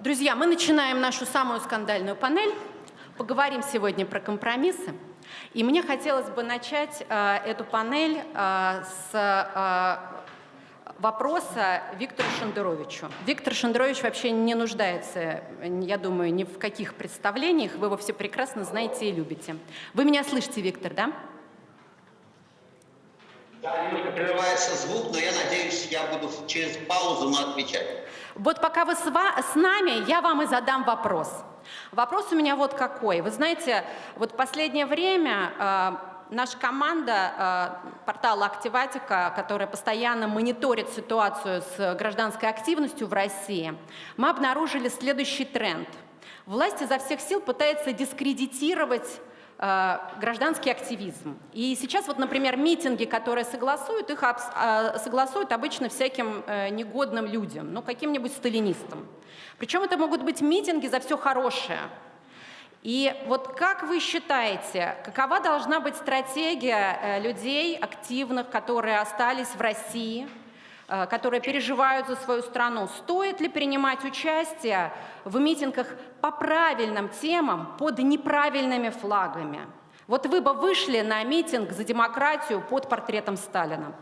Друзья, мы начинаем нашу самую скандальную панель. Поговорим сегодня про компромиссы. И мне хотелось бы начать э, эту панель э, с э, вопроса Виктору Шендеровичу. Виктор Шендерович вообще не нуждается, я думаю, ни в каких представлениях. Вы его все прекрасно знаете и любите. Вы меня слышите, Виктор, да? Да, немного прерывается звук, но я надеюсь, я буду через паузу отвечать. Вот пока вы с, нами, я вам и задам вопрос. Вопрос у меня вот какой. Вы знаете, вот последнее время э, наша команда э, портала Активатика, которая постоянно мониторит ситуацию с гражданской активностью в России, мы обнаружили следующий тренд. Власть изо всех сил пытается дискредитировать гражданский активизм. И сейчас вот, например, митинги, которые согласуют, их э, согласуют обычно всяким э, негодным людям, ну, каким-нибудь сталинистам. Причем это могут быть митинги за все хорошее. И вот как вы считаете, какова должна быть стратегия людей активных, которые остались в России, Э, которые переживают за свою страну. Стоит ли принимать участие в митингах по правильным темам под неправильными флагами? Вот вы бы вышли на митинг за демократию под портретом Сталина.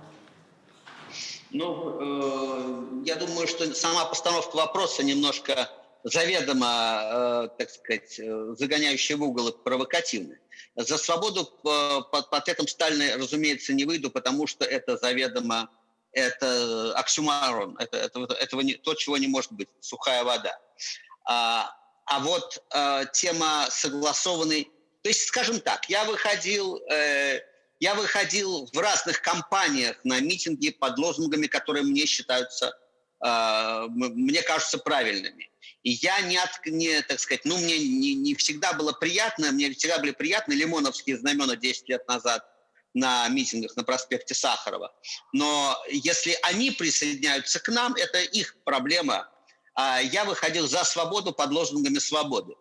Ну, э, я думаю, что сама постановка вопроса немножко заведомо, э, так сказать, э, загоняющая в угол и провокативная. За свободу э, под портретом Сталина, разумеется, не выйду, потому что это заведомо это оксюмарон, это, это, этого не, то, чего не может быть, сухая вода. А, а вот а, тема согласованной, то есть, скажем так, я выходил, э, я выходил в разных компаниях на митинги под лозунгами, которые мне считаются, э, мне кажутся правильными. И я не, от, не так сказать, ну, мне не, не всегда было приятно, мне всегда были приятны лимоновские знамена 10 лет назад – на митингах на проспекте Сахарова. Но если они присоединяются к нам, это их проблема. А я выходил за свободу под лозунгами свободы.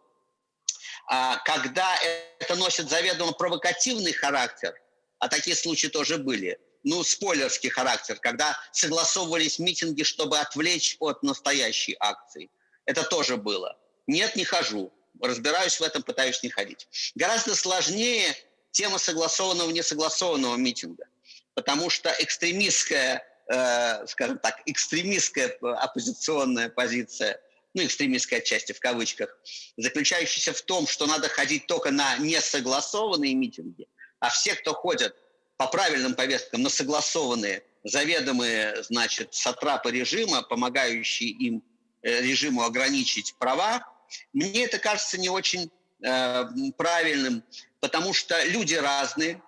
А когда это носит заведомо провокативный характер, а такие случаи тоже были, ну, спойлерский характер, когда согласовывались митинги, чтобы отвлечь от настоящей акции. Это тоже было. Нет, не хожу. Разбираюсь в этом, пытаюсь не ходить. Гораздо сложнее тема согласованного несогласованного митинга. Потому что экстремистская, э, скажем так, экстремистская оппозиционная позиция, ну, экстремистская отчасти в кавычках, заключающаяся в том, что надо ходить только на несогласованные митинги, а все, кто ходят по правильным повесткам на согласованные, заведомые, значит, сатрапы режима, помогающие им э, режиму ограничить права, мне это кажется не очень э, правильным, потому что люди разные.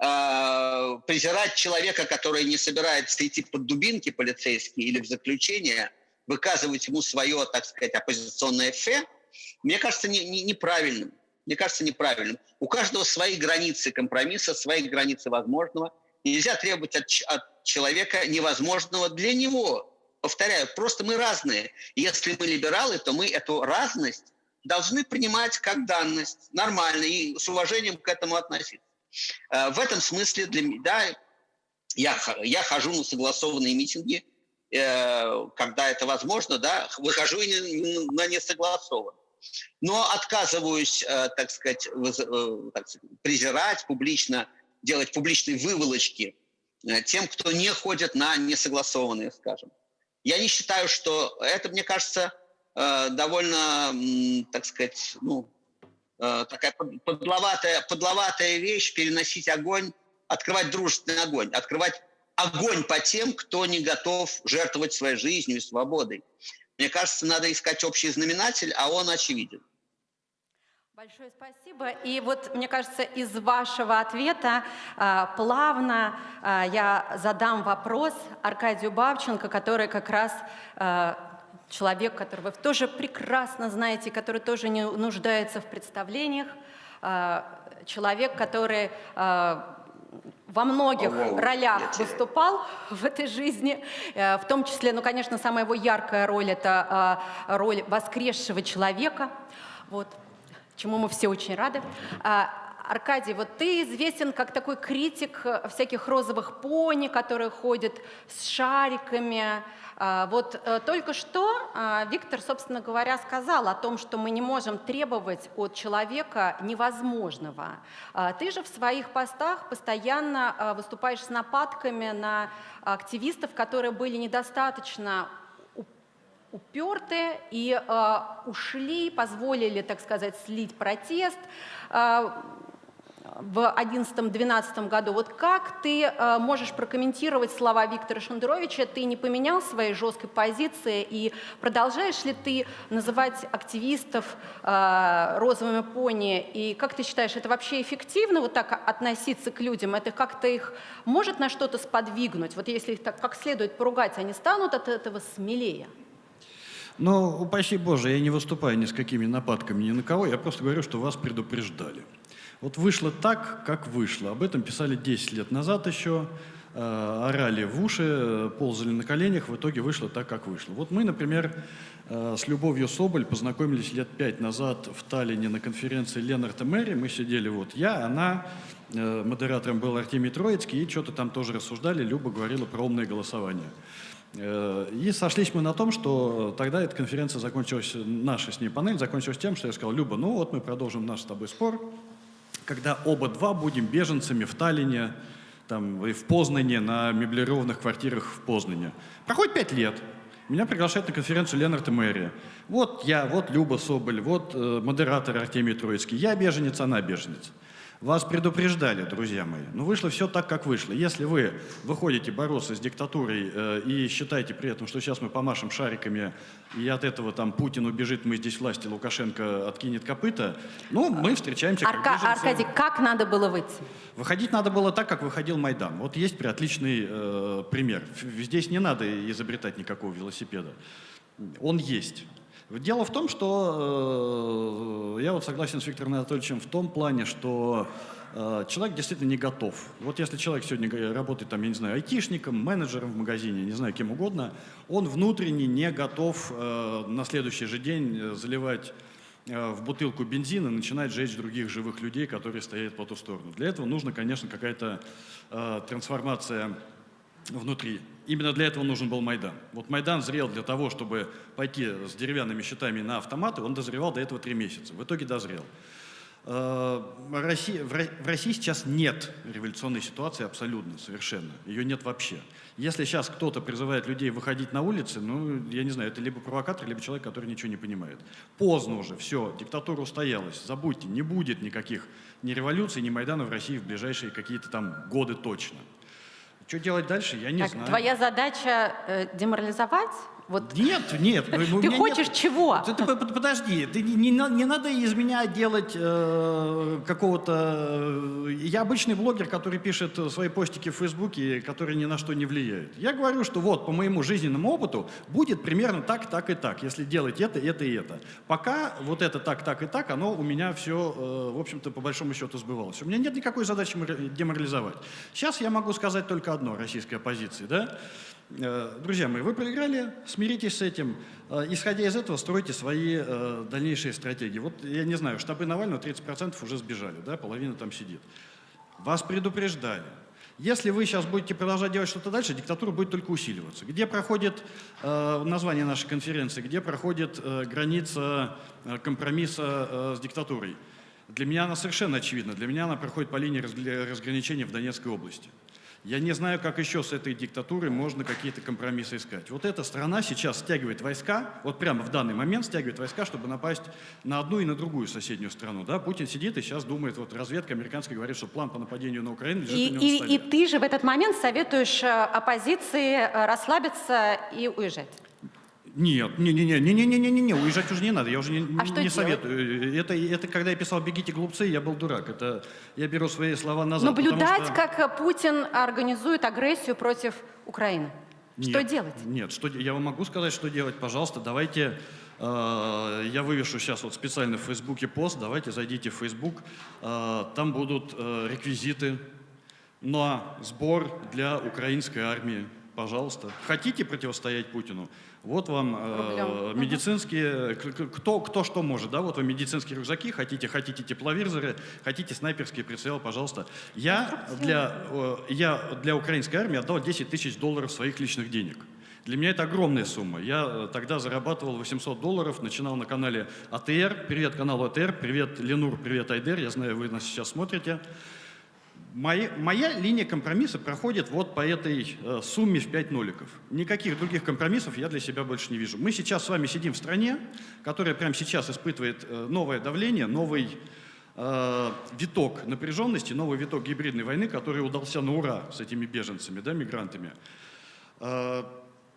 Э, презирать человека, который не собирается идти под дубинки полицейские или в заключение, выказывать ему свое, так сказать, оппозиционное фе, мне кажется не, не, неправильным. Мне кажется неправильным. У каждого свои границы компромисса, свои границы возможного. Нельзя требовать от, от человека невозможного для него. Повторяю, просто мы разные. если мы либералы, то мы эту разность должны принимать как данность, нормально, и с уважением к этому относиться. Э, в этом смысле для меня, да, я, я хожу на согласованные митинги, э, когда это возможно, да, выхожу и на несогласованные. Но отказываюсь, э, так сказать, презирать публично, делать публичные выволочки тем, кто не ходит на несогласованные, скажем. Я не считаю, что это, мне кажется, довольно, так сказать, ну, э, такая подловатая, подловатая вещь переносить огонь, открывать дружественный огонь, открывать огонь по тем, кто не готов жертвовать своей жизнью и свободой. Мне кажется, надо искать общий знаменатель, а он очевиден. Большое спасибо. И вот, мне кажется, из вашего ответа э, плавно э, я задам вопрос Аркадию Бабченко, который как раз э, человек, которого вы тоже прекрасно знаете, который тоже не нуждается в представлениях, а, человек, который а, во многих oh, ролях выступал в этой жизни, э, в том числе, ну, конечно, самая его яркая роль – это а, роль воскресшего человека, вот, чему мы все очень рады. Аркадий, вот ты известен как такой критик всяких розовых пони, которые ходят с шариками. А, Вот э, только что а, Виктор, собственно говоря, сказал о том, что мы не можем требовать от человека невозможного. А, Ты же в своих постах постоянно выступаешь с нападками на активистов, которые были недостаточно уперты и ушли, позволили, так сказать, слить протест в 2011-2012 году. Вот как ты э, можешь прокомментировать слова Виктора Шендеровича? Ты не поменял своей жесткой позиции и продолжаешь ли ты называть активистов э, розовыми пони? И как ты считаешь, это вообще эффективно вот так относиться к людям? Это как-то их может на что-то сподвигнуть? Вот если их так как следует поругать, они станут от этого смелее? Но, упаси Боже, я не выступаю ни с какими нападками ни на кого, я просто говорю, что вас предупреждали. Вот вышло так, как вышло. Об этом писали 10 лет назад еще, э, орали в уши, э, ползали на коленях, в итоге вышло так, как вышло. Вот мы, например, э, с Любовью Соболь познакомились лет пять назад в Таллине на конференции Ленарта Мэри. Мы сидели вот я, она, модератором был Артемий Троицкий, и что-то там тоже рассуждали, Люба говорила про умное голосование. И сошлись мы на том, что тогда эта конференция закончилась, наша с ней панель закончилась тем, что я сказал, Люба, ну вот мы продолжим наш с тобой спор, когда оба два будем беженцами в Таллине, там, и в Познане, на меблированных квартирах в Познане. Проходит пять лет. Меня приглашают на конференцию Ленард и Мэри. Вот я, вот Люба Соболь, вот э, модератор Артемий Троицкий. Я беженец, она беженец. Вас предупреждали, друзья мои. Но вышло все так, как вышло. Если вы выходите бороться с диктатурой э, и считаете при этом, что сейчас мы помашем шариками, и от этого там Путин убежит, мы здесь власти, Лукашенко откинет копыта, ну, мы встречаемся как Арка- беженцы. Аркадий, как надо было выйти? Выходить надо было так, как выходил Майдан. Вот есть отличный э, пример. Здесь не надо изобретать никакого велосипеда. Он есть. Дело в том, что э, я вот согласен с Виктором Анатольевичем в том плане, что э, человек действительно не готов. Вот если человек сегодня работает, там, я не знаю, айтишником, менеджером в магазине, не знаю, кем угодно, он внутренне не готов э, на следующий же день э, заливать э, в бутылку бензина начинать жечь других живых людей, которые стоят по ту сторону. Для этого нужно, конечно, какая-то э, трансформация внутри. Именно для этого нужен был Майдан. Вот Майдан зрел для того, чтобы пойти с деревянными щитами на автоматы, он дозревал до этого три месяца. В итоге дозрел. Э, в России сейчас нет революционной ситуации абсолютно, совершенно. Ее нет вообще. Если сейчас кто-то призывает людей выходить на улицы, ну, я не знаю, это либо провокатор, либо человек, который ничего не понимает. Поздно уже, все, диктатура устоялась, забудьте, не будет никаких ни революций, ни Майдана в России в ближайшие какие-то там годы точно. Что делать дальше, я не Так, знаю. твоя задача э, деморализовать? Вот Нет, нет. ну, ты меня хочешь нет- чего? Ты, ты по- по- подожди, ты не, не на- не надо из меня делать э, какого-то... э, Я обычный блогер, который пишет э, свои постики в Фейсбуке, которые ни на что не влияют. Я говорю, что вот по моему жизненному опыту будет примерно так, так и так, если делать это, это и это. Пока вот это так, так и так, оно у меня все, в общем-то, по большому счету сбывалось. У меня нет никакой задачи мор- деморализовать. Сейчас я могу сказать только одно российской оппозиции, да? Э, Друзья мои, вы проиграли, смиритесь с этим. Э, Исходя из этого, стройте свои э, дальнейшие стратегии. Вот, я не знаю, штабы Навального 30% уже сбежали, да, половина там сидит. Вас предупреждали. Если вы сейчас будете продолжать делать что-то дальше, диктатура будет только усиливаться. Где проходит э, название нашей конференции, где проходит э, граница э, компромисса э, с диктатурой? Для меня она совершенно очевидна. Для меня она проходит по линии разграничения в Донецкой области. Я не знаю, как еще с этой диктатурой можно какие-то компромиссы искать. Вот эта страна сейчас стягивает войска, вот прямо в данный момент стягивает войска, чтобы напасть на одну и на другую соседнюю страну. Да? Путин сидит и сейчас думает, вот разведка американская говорит, что план по нападению на Украину лежит И, и- на столе. и ты же в этот момент советуешь э, оппозиции э, расслабиться и уезжать. Нет, не, не, не, не, не, не, не, не, не, уезжать уже не надо, я уже не, А не- что не советую. Это, это когда я писал «Бегите, глупцы», я был дурак. Это я беру свои слова назад. Наблюдать, что- как э, Путин организует агрессию против Украины. Что Нет, делать? Нет, что, я вам могу сказать, что делать. Пожалуйста, давайте, э, я вывешу сейчас вот специально в Фейсбуке пост, давайте зайдите в Фейсбук, э, там будут э, реквизиты на сбор для украинской армии. Пожалуйста. Хотите противостоять Путину? Вот вам э, медицинские, к- кто, кто что может, да, вот вам медицинские рюкзаки, хотите, хотите тепловизоры, хотите снайперские прицелы, пожалуйста. Я для, э, я для украинской армии отдал 10 тысяч долларов своих личных денег. Для меня это огромная сумма. Я э, тогда зарабатывал 800 долларов, начинал на канале АТР. Привет каналу АТР, привет Ленур, привет Айдер. Я знаю, вы нас сейчас смотрите. Моя, моя линия компромисса проходит вот по этой э, сумме в 5 ноликов. Никаких других компромиссов я для себя больше не вижу. Мы сейчас с вами сидим в стране, которая прямо сейчас испытывает э, новое давление, новый э, виток напряженности, новый виток гибридной войны, который удался на ура с этими беженцами, да, мигрантами.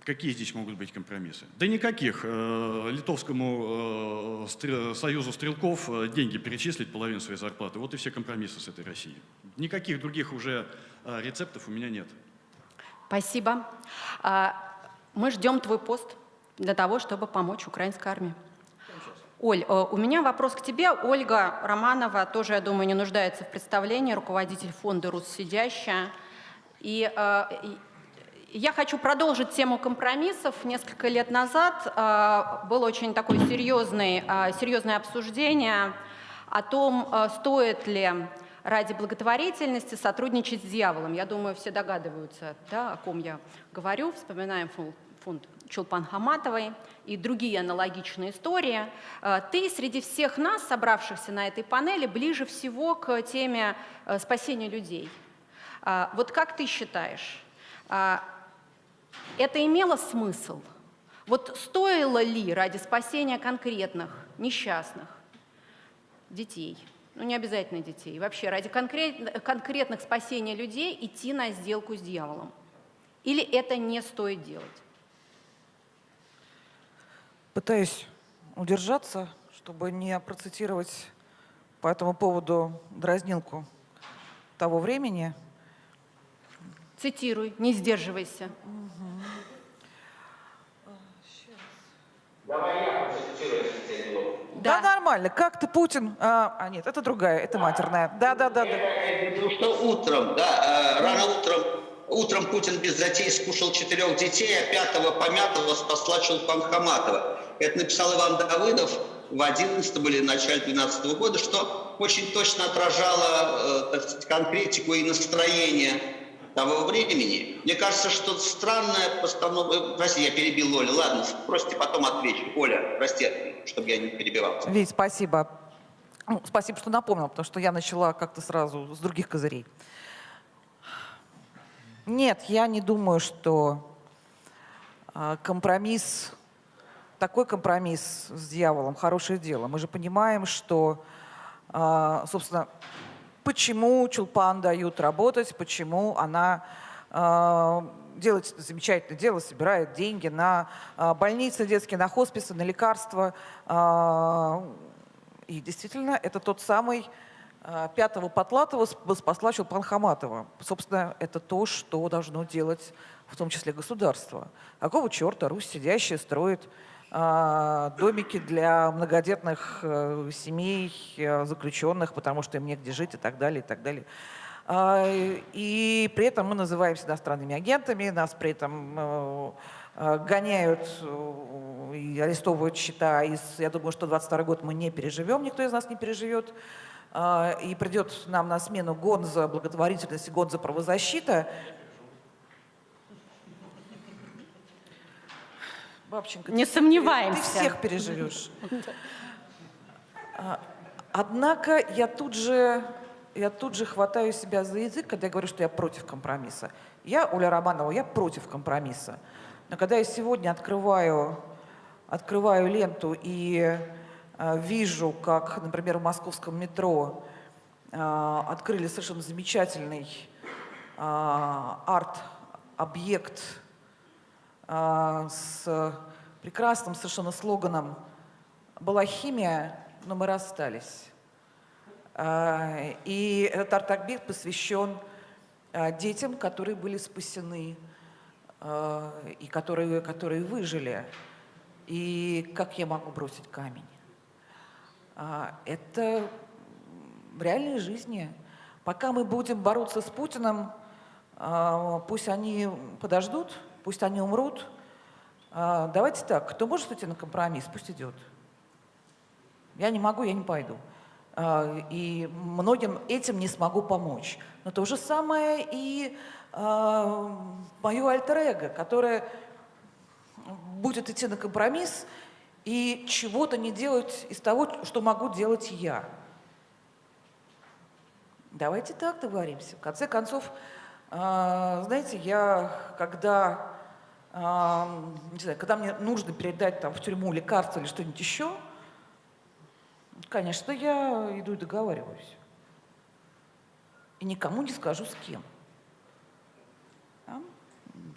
Какие здесь могут быть компромиссы? Да никаких. Э, Литовскому э, союзу стрелков э, деньги перечислить половину своей зарплаты. Вот и все компромиссы с этой Россией. Никаких других уже рецептов у меня нет. Спасибо. А, Мы ждем твой пост для того, чтобы помочь украинской армии. Оль, у меня вопрос к тебе. Ольга Романова тоже, я думаю, не нуждается в представлении, руководитель фонда «Руссидящая». И, э, и я хочу продолжить тему компромиссов. Несколько лет назад э, было очень такое серьезное, э, серьезное обсуждение о том, э, стоит ли ради благотворительности сотрудничать с дьяволом. Я думаю, все догадываются, да, о ком я говорю. Вспоминаем фон- фонд Чулпан Хаматовой и другие аналогичные истории. Э, Ты среди всех нас, собравшихся на этой панели, ближе всего к теме э, спасения людей. А, Вот как ты считаешь, это имело смысл? Вот стоило ли ради спасения конкретных несчастных детей, ну не обязательно детей, вообще ради конкрет- конкретных спасения людей идти на сделку с дьяволом? Или это не стоит делать? Пытаюсь удержаться, чтобы не процитировать по этому поводу дразнилку того времени. Цитируй, не сдерживайся. Да, нормально. Как ты, Путин? А, а, нет, это другая, это матерная. Да, да, да, да. Потому что утром, да, э, рано утром, утром Путин без затей скушал четырех детей, а пятого помятого спасла Чулпан Хаматова. Это написал Иван Давыдов в 11 или начале 12 года, что очень точно отражало э, так сказать, конкретику и настроение того времени. Мне кажется, что странная постановка... э, Прости, я перебил Олю. Ладно, спросите, потом отвечу. Оля, прости, чтобы я не перебивал. Вить, спасибо. Ну, спасибо, что напомнил, потому что я начала как-то сразу с других козырей. Нет, я не думаю, что а, компромисс, такой компромисс с дьяволом хорошее дело. Мы же понимаем, что, а, собственно, почему Чулпан дают работать, почему она а, делает замечательное дело, собирает деньги на а, больницы детские, на хосписы, на лекарства. А, И действительно, это тот самый а, пятого Потлатова сп- спасла Чулпан Хаматова. Собственно, это то, что должно делать в том числе государство. Какого черта Русь сидящая строит домики для многодетных э, семей, э, заключенных, потому что им негде жить и так далее, и так далее. А, И при этом мы называемся иностранными агентами, нас при этом э, гоняют и арестовывают счета. И я думаю, что 22 год мы не переживем, никто из нас не переживет. А, И придет нам на смену Гонза благотворительность и Гонза правозащита. Бабченко, Не ты- сомневаемся. Ты всех переживешь. А, Однако я тут же, я тут же хватаю себя за язык, когда я говорю, что я против компромисса. Я, Оля Романова, я против компромисса. Но когда я сегодня открываю, открываю ленту и а, вижу, как, например, в московском метро а, открыли совершенно замечательный а, арт-объект с прекрасным совершенно слоганом «Была химия, но мы расстались». А, И этот арт-объект посвящен а, детям, которые были спасены а, и которые, которые выжили. И как я могу бросить камень? А, Это в реальной жизни. Пока мы будем бороться с Путиным, а, пусть они подождут, Пусть они умрут. А, давайте так, кто может идти на компромисс, пусть идет. Я не могу, я не пойду. А, и многим этим не смогу помочь. Но то же самое и а, мое альтер-эго, которое будет идти на компромисс и чего-то не делать из того, что могу делать я. Давайте так договоримся. В конце концов, знаете, я когда, не знаю, когда мне нужно передать там, в тюрьму лекарство или что-нибудь еще, конечно, я иду и договариваюсь. И никому не скажу, с кем.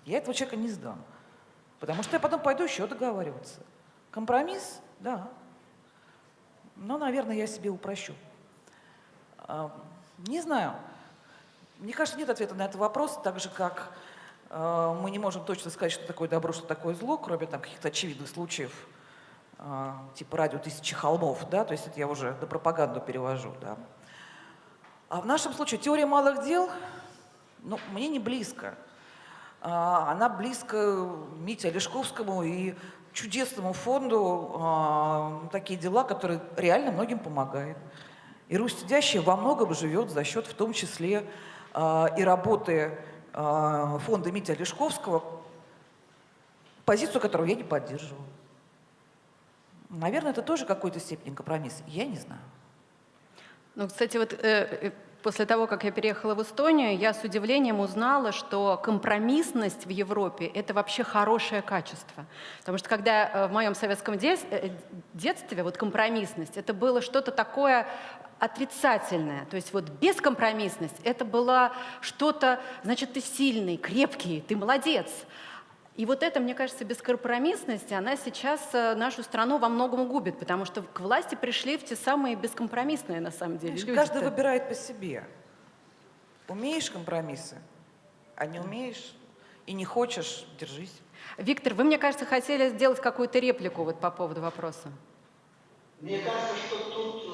Я этого человека не сдам. Потому что я потом пойду еще договариваться. Компромисс? Да. Но, наверное, я себе упрощу. Не знаю. Мне кажется, нет ответа на этот вопрос, так же, как мы не можем точно сказать, что такое добро, что такое зло, кроме там каких-то очевидных случаев, э, типа радио «Тысячи холмов», да, то есть это я уже на пропаганду перевожу, да. А в нашем случае теория малых дел, ну, мне не близко. А, она близко Мите Олешковскому и чудесному фонду такие дела, которые реально многим помогают. И Русь Сидящая во многом живет за счет в том числе и работы фонда Мити Олешковского, позицию которого я не поддерживаю. Наверное, это тоже какой-то степени компромисс. Я не знаю. Ну, кстати, вот э, э После того, как я переехала в Эстонию, я с удивлением узнала, что компромиссность в Европе — это вообще хорошее качество. Потому что когда э, в моем советском э, детстве вот компромиссность — это было что-то такое отрицательное. То есть вот бескомпромиссность — это было что-то, значит, ты сильный, крепкий, ты молодец. И вот это, мне кажется, бескомпромиссность, она сейчас э, нашу страну во многом губит, потому что к власти пришли в те самые бескомпромиссные, на самом деле, люди. Каждый выбирает по себе. Умеешь компромиссы, а не умеешь и не хочешь, держись. Виктор, вы, мне кажется, хотели сделать какую-то реплику вот по поводу вопроса. Мне кажется, что тут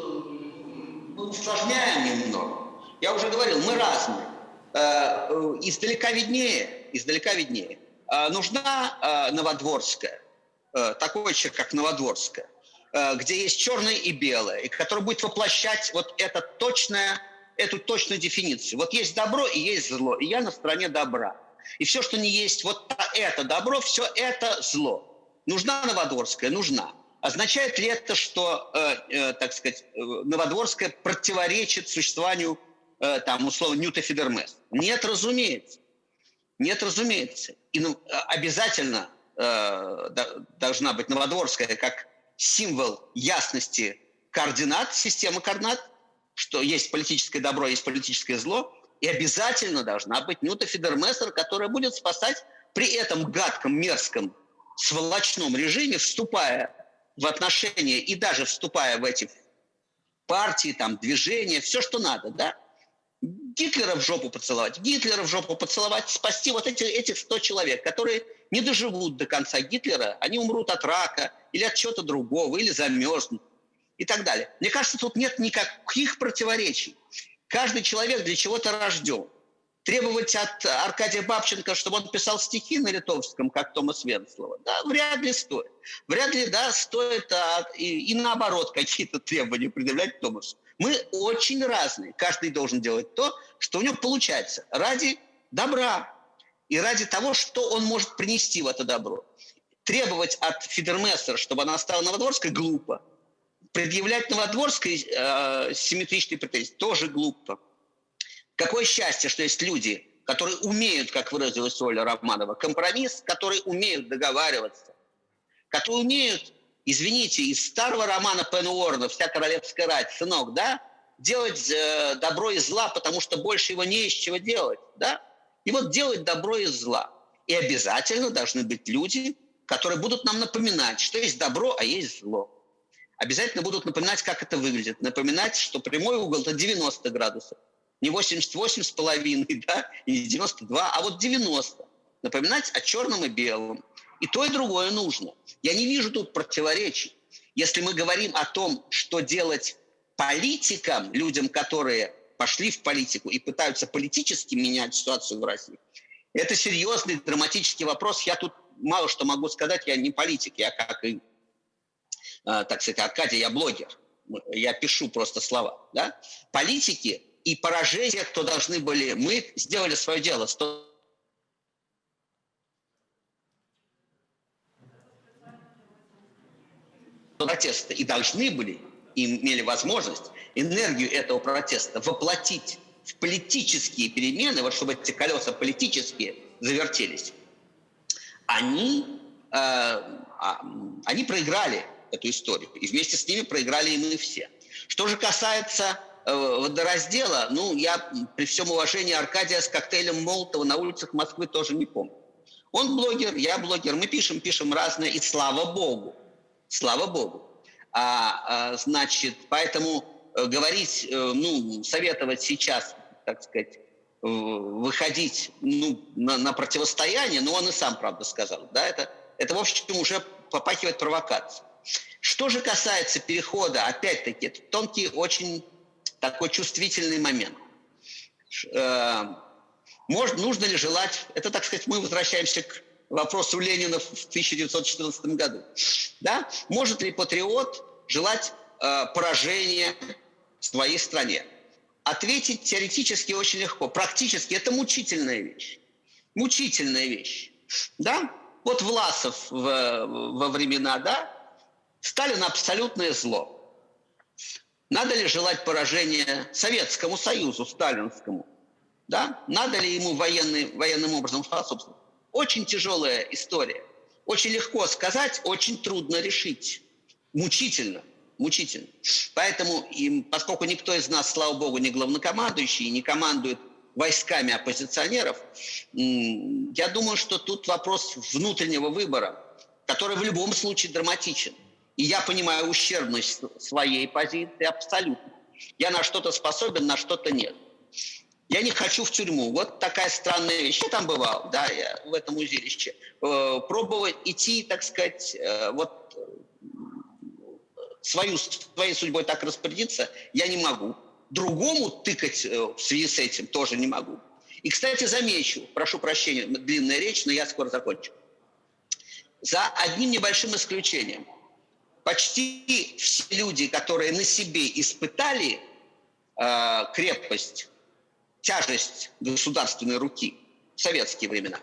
мы усложняем немного. Я уже говорил, мы разные. Э, издалека виднее, издалека виднее. А, нужна Новодворская, э, такой человек, как Новодворская, э, где есть черное и белое, и который будет воплощать вот это точное, эту точную дефиницию. Вот есть добро и есть зло, и я на стороне добра. И все, что не есть вот это добро, все это зло. Нужна Новодворская? Нужна. Означает ли это, что, э, э, так сказать, э, Новодворская противоречит существованию, э, там, условно, Ньюта Фидермес? Нет, разумеется. Нет, разумеется. И ну, обязательно э, должна быть Новодворская как символ ясности координат, системы координат, что есть политическое добро, есть политическое зло, и обязательно должна быть Нюта Фидермессер, которая будет спасать при этом гадком, мерзком, сволочном режиме, вступая в отношения и даже вступая в эти партии, там, движения, все, что надо, да, Гитлера в жопу поцеловать, Гитлера в жопу поцеловать, спасти вот эти, этих 100 человек, которые не доживут до конца Гитлера, они умрут от рака или от чего-то другого, или замерзнут и так далее. Мне кажется, тут нет никаких противоречий. Каждый человек для чего-то рожден. Требовать от Аркадия Бабченко, чтобы он писал стихи на литовском, как Томас Венслова, да, вряд ли стоит. Вряд ли, да, стоит а, и, и наоборот какие-то требования предъявлять Томасу. Мы очень разные. Каждый должен делать то, что у него получается, ради добра и ради того, что он может принести в это добро. Требовать от Фидермессера, чтобы она стала Новодворской, глупо. Предъявлять Новодворской э, симметричные претензии тоже глупо. Какое счастье, что есть люди, которые умеют, как выразилась Оля Романова, компромисс, которые умеют договариваться, которые умеют извините, из старого романа Пен Уорна «Вся королевская рать», сынок, да, делать э, добро из зла, потому что больше его не из чего делать, да? И вот делать добро из зла. И обязательно должны быть люди, которые будут нам напоминать, что есть добро, а есть зло. Обязательно будут напоминать, как это выглядит. Напоминать, что прямой угол – это 90 градусов. Не 88 с половиной, да, и не 92, а вот 90. Напоминать о черном и белом. И то, и другое нужно. Я не вижу тут противоречий. Если мы говорим о том, что делать политикам, людям, которые пошли в политику и пытаются политически менять ситуацию в России, Это серьезный драматический вопрос. Я тут мало что могу сказать, я не политик, я как и, э, так сказать, Аркадий, я блогер. Я пишу просто слова. Да? Политики и поражение, кто должны были, мы сделали свое дело. 100 протеста и должны были, и имели возможность энергию этого протеста воплотить в политические перемены, вот чтобы эти колеса политические завертелись, они, э, а, они проиграли эту историю. И вместе с ними проиграли и мы все. Что же касается водораздела, ну, я при всем уважении Аркадия с коктейлем Молотова на улицах Москвы тоже не помню. Он блогер, я блогер, мы пишем, пишем разное, и слава богу, слава богу. А, а, значит, поэтому э, говорить, э, ну, советовать сейчас, так сказать, выходить ну, на, на противостояние, ну, он и сам, правда, сказал, да, это, это в общем, уже попахивает провокацией. Что же касается перехода, опять-таки, это тонкий, очень такой чувствительный момент. Э, может, нужно ли желать, это, так сказать, мы возвращаемся к вопросу Ленина в 1914 году. Да? Может ли патриот желать э, поражения своей стране? Ответить теоретически очень легко. Практически это мучительная вещь. Мучительная вещь. Да? Вот Власов в, во времена, да, Сталин абсолютное зло. Надо ли желать поражения Советскому Союзу, сталинскому? Да? Надо ли ему военный, военным образом способствовать? Очень тяжелая история. Очень легко сказать, очень трудно решить. Мучительно, мучительно. Поэтому, им, поскольку никто из нас, слава богу, не главнокомандующий, не командует войсками оппозиционеров, я думаю, что тут вопрос внутреннего выбора, который в любом случае драматичен. И я понимаю ущербность своей позиции абсолютно. Я на что-то способен, на что-то нет. Я не хочу в тюрьму. Вот такая странная вещь. Я там бывал, да, я в этом узилище. Э, пробовать идти, так сказать, э, вот свою, своей судьбой так распорядиться я не могу. Другому тыкать э, в связи с этим тоже не могу. И, кстати, замечу, прошу прощения, длинная речь, но я скоро закончу. За одним небольшим исключением. Почти все люди, которые на себе испытали э, крепость тяжесть государственной руки в советские времена.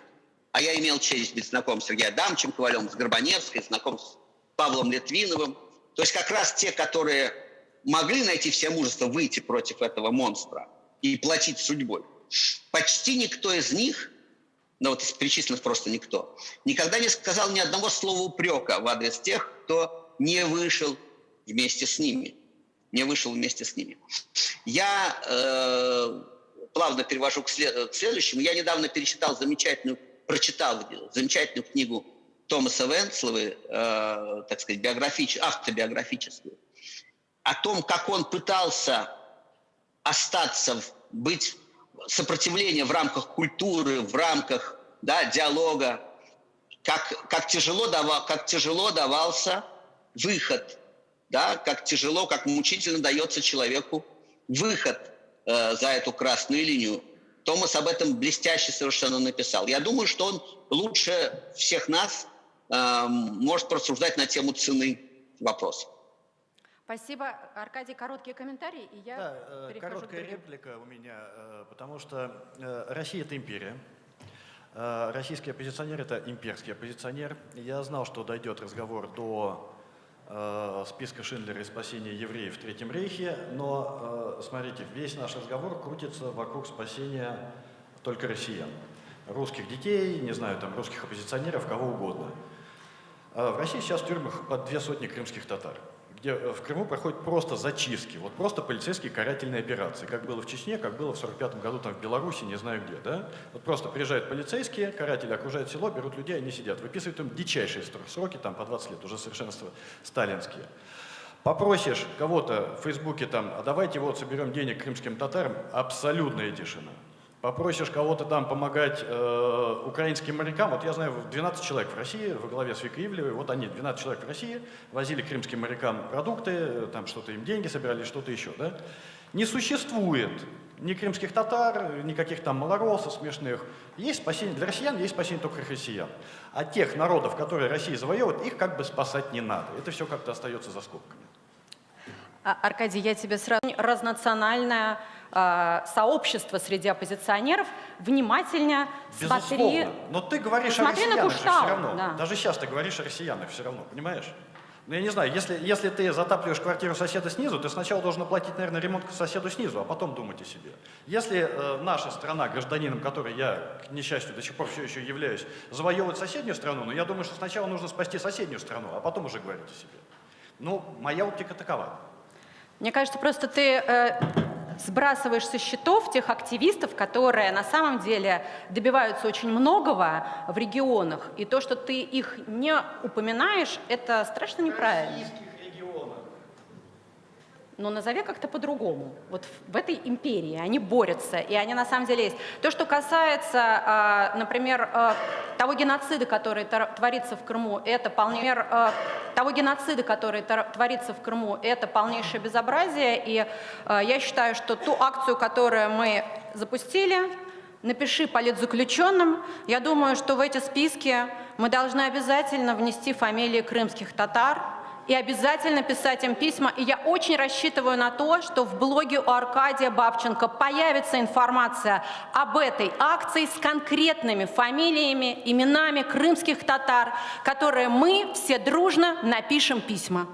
А я имел честь быть знаком с Сергеем Адамовичем Ковалем, с Горбаневской, знаком с Павлом Литвиновым. То есть как раз те, которые могли найти все мужество выйти против этого монстра и платить судьбой. Почти никто из них, ну вот из перечисленных просто никто, никогда не сказал ни одного слова упрека в адрес тех, кто не вышел вместе с ними. Не вышел вместе с ними. Я э, плавно перевожу к, след, к следующему. Я недавно перечитал замечательную, прочитал замечательную книгу Томаса Венцловы, э, так сказать, биографич, автобиографическую, о том, как он пытался остаться, быть сопротивление в рамках культуры, в рамках да, диалога, как, как, тяжело давал, как тяжело давался выход, да, как тяжело, как мучительно дается человеку выход – э, за эту красную линию. Томас об этом блестяще совершенно написал. Я думаю, что он лучше всех нас э, может просуждать на тему цены вопроса. Спасибо. Аркадий, короткий комментарий, и я да, э, Короткая к реплика у меня, э, потому что э, Россия – это империя. Российский оппозиционер – это имперский оппозиционер. Я знал, что дойдет разговор до списка Шиндлера и спасения евреев в Третьем Рейхе, но, э, смотрите, весь наш разговор крутится вокруг спасения только россиян. Русских детей, не знаю, там, русских оппозиционеров, кого угодно. Э, в России сейчас в тюрьмах под две сотни крымских татар где в Крыму проходят просто зачистки, вот просто полицейские карательные операции, как было в Чечне, как было в 45 году там в Беларуси, не знаю где, да? Вот просто приезжают полицейские, каратели окружают село, берут людей, они сидят, выписывают им дичайшие сроки, там по 20 лет, уже совершенно сталинские. Попросишь кого-то в Фейсбуке там, а давайте вот соберем денег крымским татарам, абсолютная тишина. Попросишь кого-то там помогать э, украинским морякам. Вот я знаю, 12 человек в России, во главе с Викой Ивлевой, вот они, 12 человек в России, возили крымским морякам продукты, там что-то им деньги собирали, что-то еще. Да? Не существует Ни крымских татар, никаких там малоросов смешных. Есть спасение для россиян, есть спасение только россиян. А тех народов, которые Россия завоевывает, их как бы спасать не надо. Это все как-то остается за скобками. А, Аркадий, я тебе сразу... Разнациональное э, сообщество среди оппозиционеров внимательно смотри... Безусловно. Но ты говоришь о посмотри на россиянах же все Куштау, равно. да. Даже сейчас ты говоришь о россиянах все равно, понимаешь? Ну, я не знаю, если, если ты затапливаешь квартиру соседа снизу, ты сначала должен оплатить, наверное, ремонт соседу снизу, а потом думать о себе. Если э, наша страна, гражданином которой я, к несчастью, до сих пор все еще являюсь, завоевывает соседнюю страну, ну, я думаю, что сначала нужно спасти соседнюю страну, а потом уже говорить о себе. Ну, моя оптика такова. Мне кажется, просто ты э, сбрасываешь со счетов тех активистов, которые на самом деле добиваются очень многого в регионах. И то, что ты их не упоминаешь, это страшно неправильно. Но назови как-то по-другому. Вот в, этой империи они борются, и они на самом деле есть. То, что касается, а, например, а, того геноцида, который тор- творится в Крыму, это полнейшее, а, того геноцида, который тор- творится в Крыму, это полнейшее безобразие. И я считаю, что ту акцию, которую мы запустили, напиши политзаключенным, я думаю, что в эти списки мы должны обязательно внести фамилии крымских татар, и обязательно писать им письма. И я очень рассчитываю на то, что в блоге у Аркадия Бабченко появится информация об этой акции с конкретными фамилиями, именами крымских татар, которые мы все дружно напишем письма.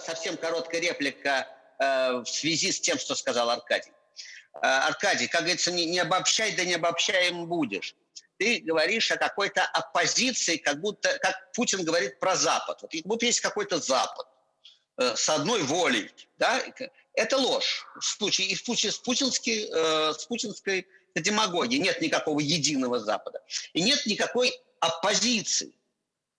Совсем короткая реплика э, в связи с тем, что сказал Аркадий. Э, Аркадий, как говорится, не, не обобщай, да не обобщаем будешь. Ты говоришь о какой-то оппозиции, как будто, как Путин говорит про Запад. Вот будто есть какой-то Запад э, с одной волей. Да? Это ложь. В случае, и в случае с, путинской, э, с путинской демагогией нет никакого единого Запада. И нет никакой оппозиции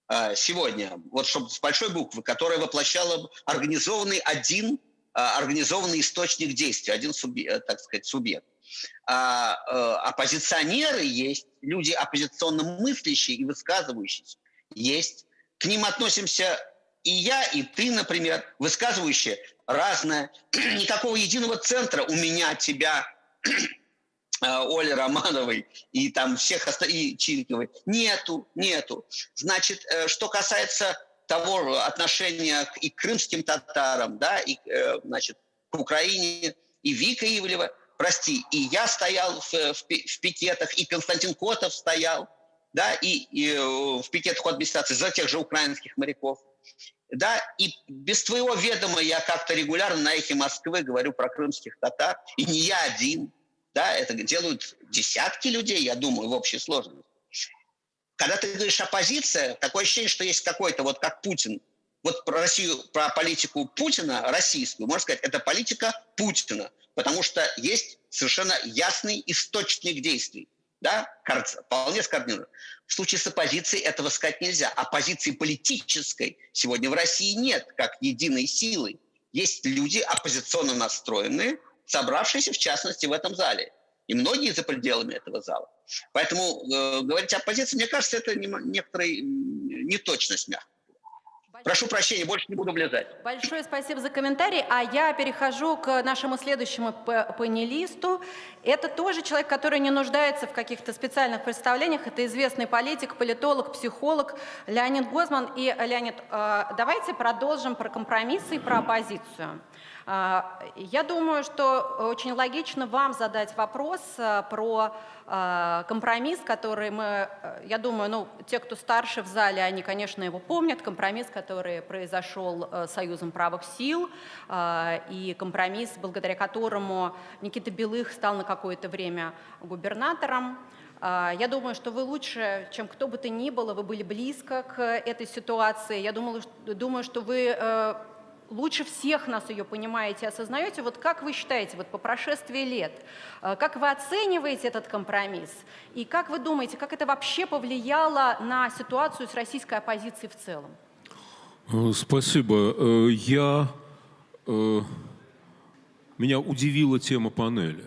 э, сегодня, вот чтобы с большой буквы, которая воплощала организованный один организованный источник действия, один субъект, так сказать, субъект. А, а, оппозиционеры есть, люди оппозиционно мыслящие и высказывающиеся есть. К ним относимся и я, и ты, например, высказывающие разное. Никакого единого центра у меня, тебя, Оли Романовой и там всех и Чирковой. Нету, нету. Значит, э, что касается того отношения и к крымским татарам, да, и, э, значит, к Украине, и Вика Ивлева, прости, и я стоял в, в, в пикетах, и Константин Котов стоял, да, и, и э, в пикетах администрации за тех же украинских моряков. Да, и без твоего ведома я как-то регулярно на эхе Москвы говорю про крымских татар, и не я один, да, это делают десятки людей, я думаю, в общей сложности. Когда ты говоришь оппозиция, такое ощущение, что есть какой-то, вот как Путин, вот про Россию, про политику Путина, российскую, можно сказать, это политика Путина, потому что есть совершенно ясный источник действий, да, вполне скоординирован. В случае с оппозицией этого сказать нельзя. Оппозиции политической сегодня в России нет, как единой силы. Есть люди оппозиционно настроенные, собравшиеся в частности в этом зале. И многие за пределами этого зала. Поэтому э, говорить о оппозиции, мне кажется, это не, некоторая неточность, мягко. Прошу прощения, больше не буду влезать. Большое спасибо за комментарий. А я перехожу к нашему следующему панелисту. Это тоже человек, который не нуждается в каких-то специальных представлениях. Это известный политик, политолог, психолог Леонид Гозман. И, Леонид, э, давайте продолжим про компромиссы и про оппозицию. А, я думаю, что очень логично вам задать вопрос э, про э, компромисс, который мы, э, я думаю, ну, те, кто старше в зале, они, конечно, его помнят, компромисс, который произошел Союзом правых сил, и компромисс, благодаря которому Никита Белых стал на какое-то время губернатором. Я думаю, что вы лучше, чем кто бы то ни было, вы были близко к этой ситуации. Я думаю что вы лучше всех нас ее понимаете, осознаете. Вот как вы считаете, вот по прошествии лет, э, как вы оцениваете этот компромисс? И как вы думаете, как это вообще повлияло на ситуацию с российской оппозицией в целом? Э, спасибо. Э, я... Меня удивила тема панели.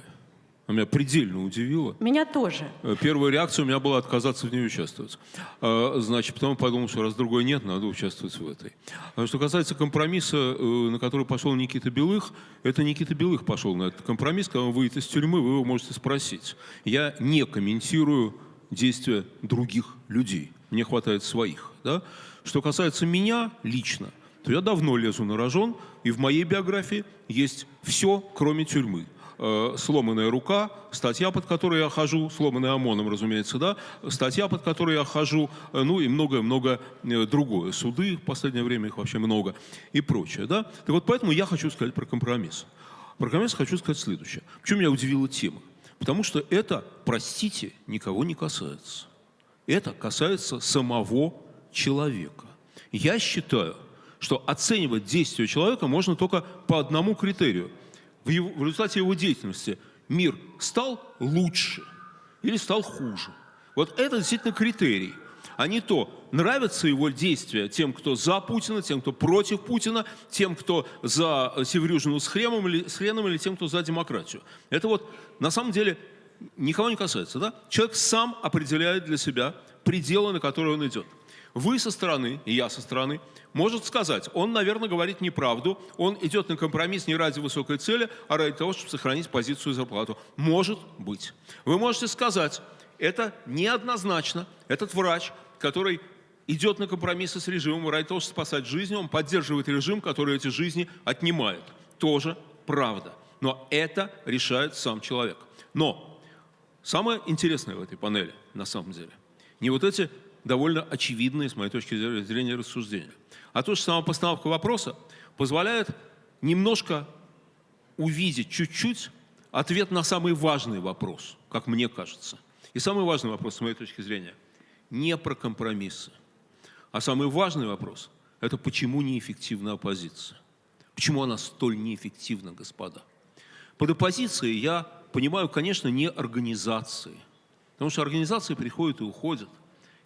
Она меня предельно удивила. Меня тоже. Э, Первая реакция у меня была отказаться в ней участвовать. А, Значит, потом подумал, что раз другой нет, надо участвовать в этой. А Что касается компромисса, э, на который пошел Никита Белых, это Никита Белых пошел на этот компромисс. Когда он выйдет из тюрьмы, вы его можете спросить. Я не комментирую действия других людей. Мне хватает своих. Да? Что касается меня лично, то я давно лезу на рожон, и в моей биографии есть все, кроме тюрьмы э, сломанная рука, статья, под которой я хожу, сломанная ОМОНом, разумеется, да, статья, под которой я хожу, э, ну и многое-многое э, другое. Суды в последнее время их вообще много и прочее, да. Так вот, поэтому я хочу сказать про компромисс. Про компромисс хочу сказать следующее. Почему меня удивила тема? Потому что это, простите, никого не касается. Это касается самого человека. Я считаю, что оценивать действия человека можно только по одному критерию – в, его- в результате его деятельности мир стал лучше или стал хуже. Вот это действительно критерий. А не то, нравятся его действия тем, кто за Путина, тем, кто против Путина, тем, кто за э, Севрюжину с хреном или, с хреном, или тем, кто за демократию. Это вот на самом деле никого не касается. Да? Человек сам определяет для себя пределы, на которые он идет. Вы со стороны, и я со стороны, может сказать, он, наверное, говорит неправду, он идет на компромисс не ради высокой цели, а ради того, чтобы сохранить позицию и зарплату. Может быть. Вы можете сказать, это неоднозначно, этот врач, который идет на компромиссы с режимом ради того, чтобы спасать жизни, он поддерживает режим, который эти жизни отнимает. Тоже правда. Но это решает сам человек. Но Самое интересное в этой панели, на самом деле, не вот эти довольно очевидные, с моей точки зрения, рассуждения, а то, что сама постановка вопроса позволяет немножко увидеть чуть-чуть ответ на самый важный вопрос, как мне кажется. И самый важный вопрос, с моей точки зрения, не про компромиссы, а самый важный вопрос – это почему неэффективна оппозиция? Почему она столь неэффективна, господа? Под оппозицией я понимаю, конечно, не организации. Потому что организации приходят и уходят.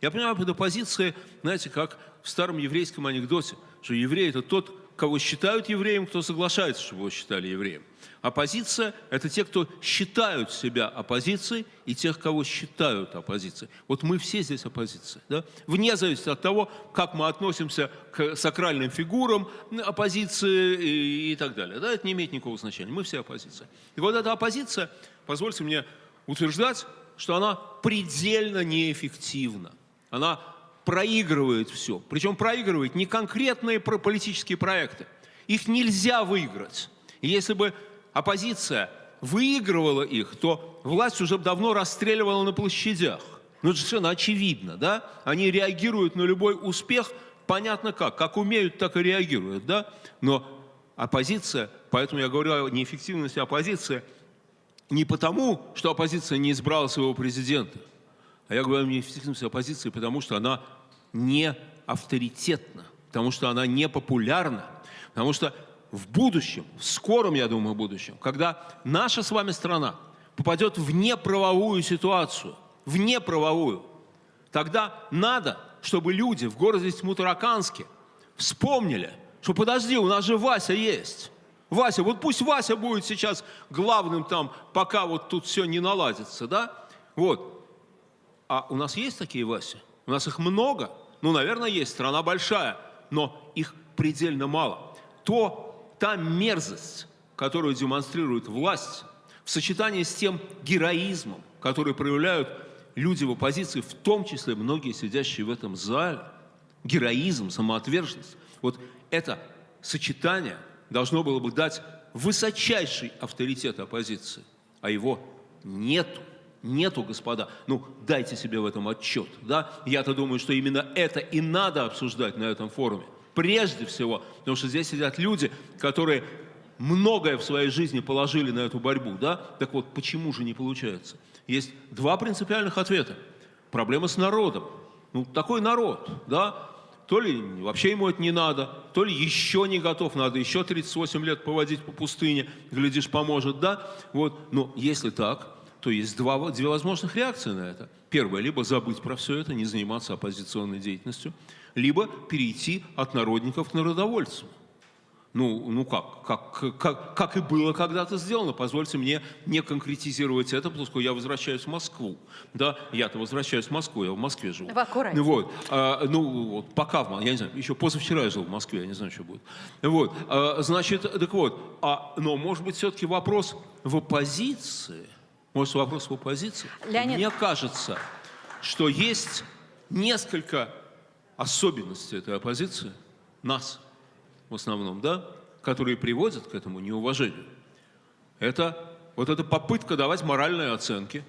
Я понимаю под оппозицией, знаете, как в старом еврейском анекдоте, что еврей – это тот, кого считают евреем, кто соглашается, чтобы его считали евреем. Оппозиция – это те, кто считают себя оппозицией, и тех, кого считают оппозицией. Вот мы все здесь оппозиция. Да? Вне зависимости от того, как мы относимся к сакральным фигурам оппозиции и, и так далее. Да? Это не имеет никакого значения. Мы все оппозиция. И вот эта оппозиция, позвольте мне утверждать, что она предельно неэффективна. Она проигрывает все. Причем проигрывает не конкретные политические проекты. Их нельзя выиграть. И если бы оппозиция выигрывала их, то власть уже давно расстреливала на площадях. Ну, это совершенно очевидно, да? Они реагируют на любой успех, понятно как. Как умеют, так и реагируют, да? Но оппозиция, поэтому я говорю о неэффективности оппозиции, не потому, что оппозиция не избрала своего президента, а я говорю о неэффективности оппозиции, потому что она не авторитетна, потому что она не популярна, потому что в будущем, в скором, я думаю, будущем, когда наша с вами страна попадет в неправовую ситуацию, в неправовую, тогда надо, чтобы люди в городе Тьмутараканске вспомнили, что подожди, у нас же Вася есть. Вася, вот пусть Вася будет сейчас главным там, пока вот тут все не наладится, да? Вот. А у нас есть такие Васи? У нас их много? Ну, наверное, есть. Страна большая, но их предельно мало. То, та мерзость, которую демонстрирует власть, в сочетании с тем героизмом, который проявляют люди в оппозиции, в том числе многие сидящие в этом зале, героизм, самоотверженность, вот это сочетание должно было бы дать высочайший авторитет оппозиции, а его нету. Нету, господа. Ну, дайте себе в этом отчет. Да? Я-то думаю, что именно это и надо обсуждать на этом форуме. Прежде всего, потому что здесь сидят люди, которые многое в своей жизни положили на эту борьбу. Да? Так вот, почему же не получается? Есть два принципиальных ответа. Проблема с народом. Ну, такой народ, да? То ли вообще ему это не надо, то ли еще не готов, надо еще 38 лет поводить по пустыне, глядишь, поможет, да? Вот, но если так, то есть два, две возможных реакции на это. Первое, либо забыть про все это, не заниматься оппозиционной деятельностью, либо перейти от народников к народовольцам. Ну, ну как, как, как, как и было когда-то сделано. Позвольте мне не конкретизировать это, поскольку я возвращаюсь в Москву. Да, я-то возвращаюсь в Москву, я в Москве живу. Вы аккуратнее. Вот. А, ну, вот, пока, в я не знаю, еще позавчера я жил в Москве, я не знаю, что будет. Вот. А, значит, так вот, а, но может быть все-таки вопрос в оппозиции, может вопрос в оппозиции? Леонид. Мне кажется, что есть несколько особенностей этой оппозиции, нас в основном, да, которые приводят к этому неуважению. Это вот эта попытка давать моральные оценки,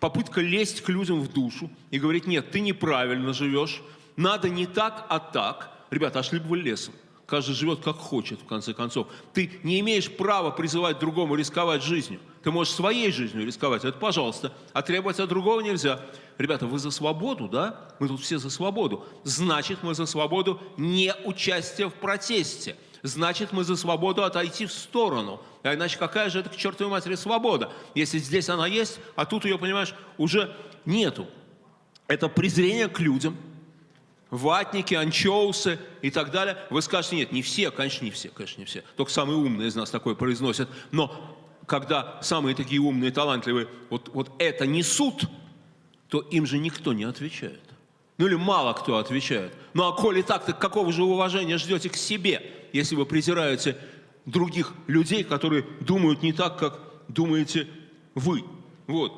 попытка лезть к людям в душу и говорить, нет, ты неправильно живешь, надо не так, а так. Ребята, ошли бы вы лесом. Каждый живет как хочет, в конце концов. Ты не имеешь права призывать другому рисковать жизнью. Ты можешь своей жизнью рисковать, это пожалуйста. А требовать от другого нельзя. Ребята, вы за свободу, да? Мы тут все за свободу. Значит, мы за свободу не участия в протесте. Значит, мы за свободу отойти в сторону. А иначе какая же это к чертовой матери свобода? Если здесь она есть, а тут ее, понимаешь, уже нету. Это презрение к людям, ватники, анчоусы и так далее. Вы скажете, нет, не все, конечно, не все, конечно, не все. Только самые умные из нас такое произносят. Но когда самые такие умные, талантливые вот, вот это несут, то им же никто не отвечает. Ну или мало кто отвечает. Ну а коли так, так какого же уважения ждете к себе, если вы презираете других людей, которые думают не так, как думаете вы? Вот.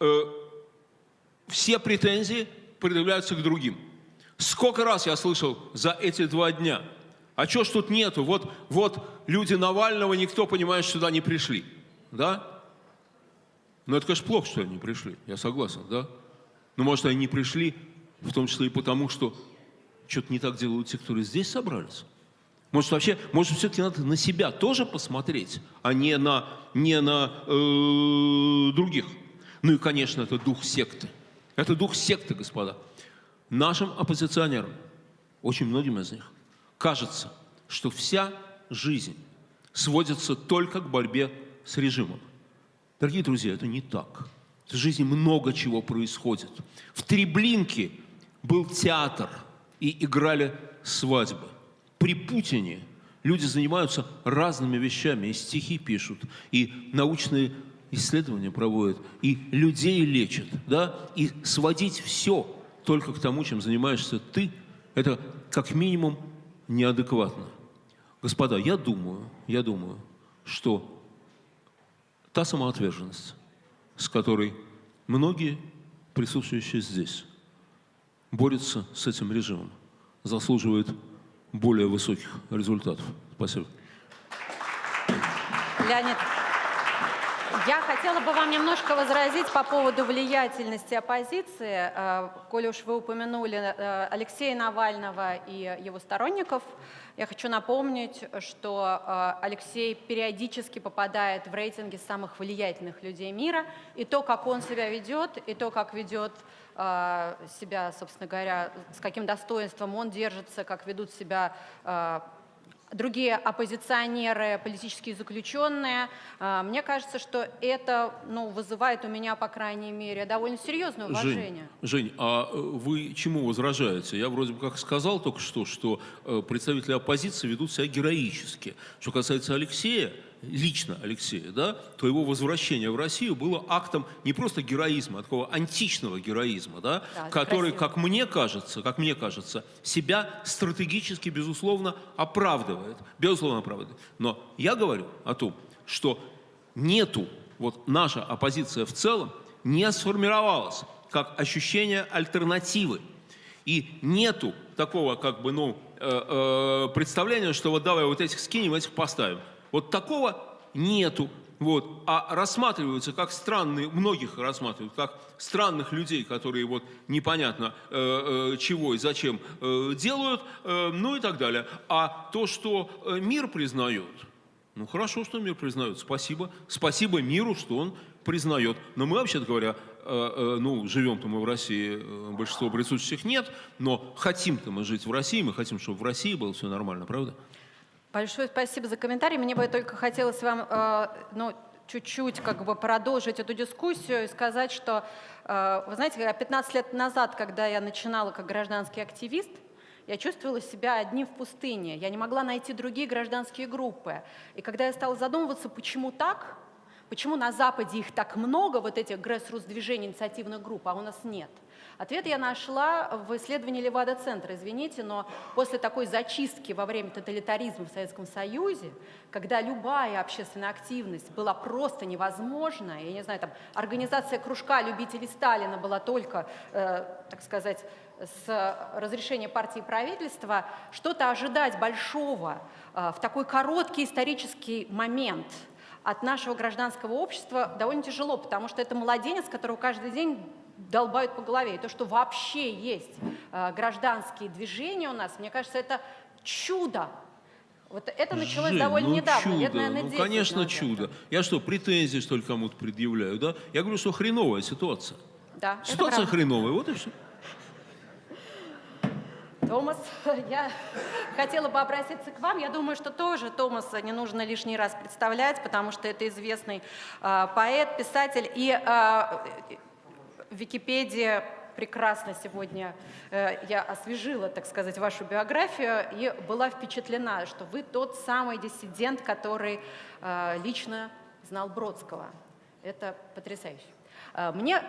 Э, все претензии предъявляются к другим. Сколько раз я слышал за эти два дня, а чё ж тут нету? Вот, вот люди Навального, никто, понимает, сюда не пришли. Да? Ну, это, конечно, плохо, что они не пришли, я согласен, да? Но, может, они не пришли, в том числе и потому, что что-то не так делают те, которые здесь собрались. Может, вообще, может, все-таки надо на себя тоже посмотреть, а не на, не на э, других. Ну и, конечно, это дух секты. Это дух секты, господа. Нашим оппозиционерам, очень многим из них, кажется, что вся жизнь сводится только к борьбе с режимом. Дорогие друзья, это не так. В жизни много чего происходит. В Треблинке был театр и играли свадьбы. При Путине люди занимаются разными вещами, и стихи пишут, и научные исследования проводят, и людей лечат, да, и сводить все только к тому, чем занимаешься ты, это как минимум неадекватно. Господа, я думаю, я думаю, что та самоотверженность, с которой многие присутствующие здесь борются с этим режимом, заслуживает более высоких результатов. Спасибо. Леонид, я хотела бы вам немножко возразить по поводу влиятельности оппозиции. Э, Коли уж вы упомянули э, Алексея Навального и его сторонников, я хочу напомнить, что э, Алексей периодически попадает в рейтинги самых влиятельных людей мира, и то, как он себя ведет, и то, как ведет себя, собственно говоря, с каким достоинством он держится, как ведут себя другие оппозиционеры, политические заключенные. А, Мне кажется, что это ну, вызывает у меня, по крайней мере, довольно серьезное уважение. Жень, Жень, а э, вы чему возражаете? Я вроде бы как сказал только что, что э, представители оппозиции ведут себя героически. Что касается Алексея, лично Алексея, да, то его возвращение в Россию было актом не просто героизма, а такого античного героизма, да, Да, который, красиво. как мне кажется, как мне кажется, себя стратегически, безусловно, оправдывает. Безусловно, оправдывает. Но я говорю о том, что нету, вот наша оппозиция в целом не сформировалась как ощущение альтернативы. И нету такого, как бы, ну, э, э, представления, что вот давай вот этих скинем, этих поставим. Вот такого нету. Вот. А рассматриваются как странные, многих рассматривают как странных людей, которые вот непонятно э, э, чего и зачем э, делают, э, ну и так далее. А то, что э, мир признает, ну хорошо, что мир признает, спасибо. Спасибо миру, что он признает. Но мы, вообще-то говоря, э, ну, живем-то мы в России, большинство присутствующих нет, но хотим-то мы жить в России, мы хотим, чтобы в России было все нормально, правда? Большое спасибо за комментарий. Мне бы только хотелось вам э, ну, чуть-чуть как бы продолжить эту дискуссию и сказать, что, э, вы знаете, 15 лет назад, когда я начинала как гражданский активист, я чувствовала себя одним в пустыне. Я не могла найти другие гражданские группы. И когда я стала задумываться, почему так, почему на Западе их так много, вот этих грэс-рус-движений, инициативных групп, а у нас нет – Ответ я нашла в исследовании Левада-центра, извините, но после такой зачистки во время тоталитаризма в Советском Союзе, когда любая общественная активность была просто невозможна, я не знаю, там организация кружка любителей Сталина была только, э, так сказать, с разрешения партии и правительства, что-то ожидать большого э, в такой короткий исторический момент от нашего гражданского общества довольно тяжело, потому что это младенец, которого каждый день долбают по голове. И то, что вообще есть э, гражданские движения у нас, мне кажется, это чудо. Вот это началось Жень, довольно ну недавно, чудо, лет, наверное, ну 10 конечно назад. чудо. Я что, претензии, что ли, кому-то предъявляю, да? Я говорю, что хреновая ситуация. Да, Ситуация хреновая, вот и все. Томас, я хотела бы обратиться к вам. Я думаю, что тоже Томаса не нужно лишний раз представлять, потому что это известный э, поэт, писатель. И э, Википедия прекрасно сегодня э, я освежила, так сказать, вашу биографию и была впечатлена, что вы тот самый диссидент, который э, лично знал Бродского. Это потрясающе. Э, Мне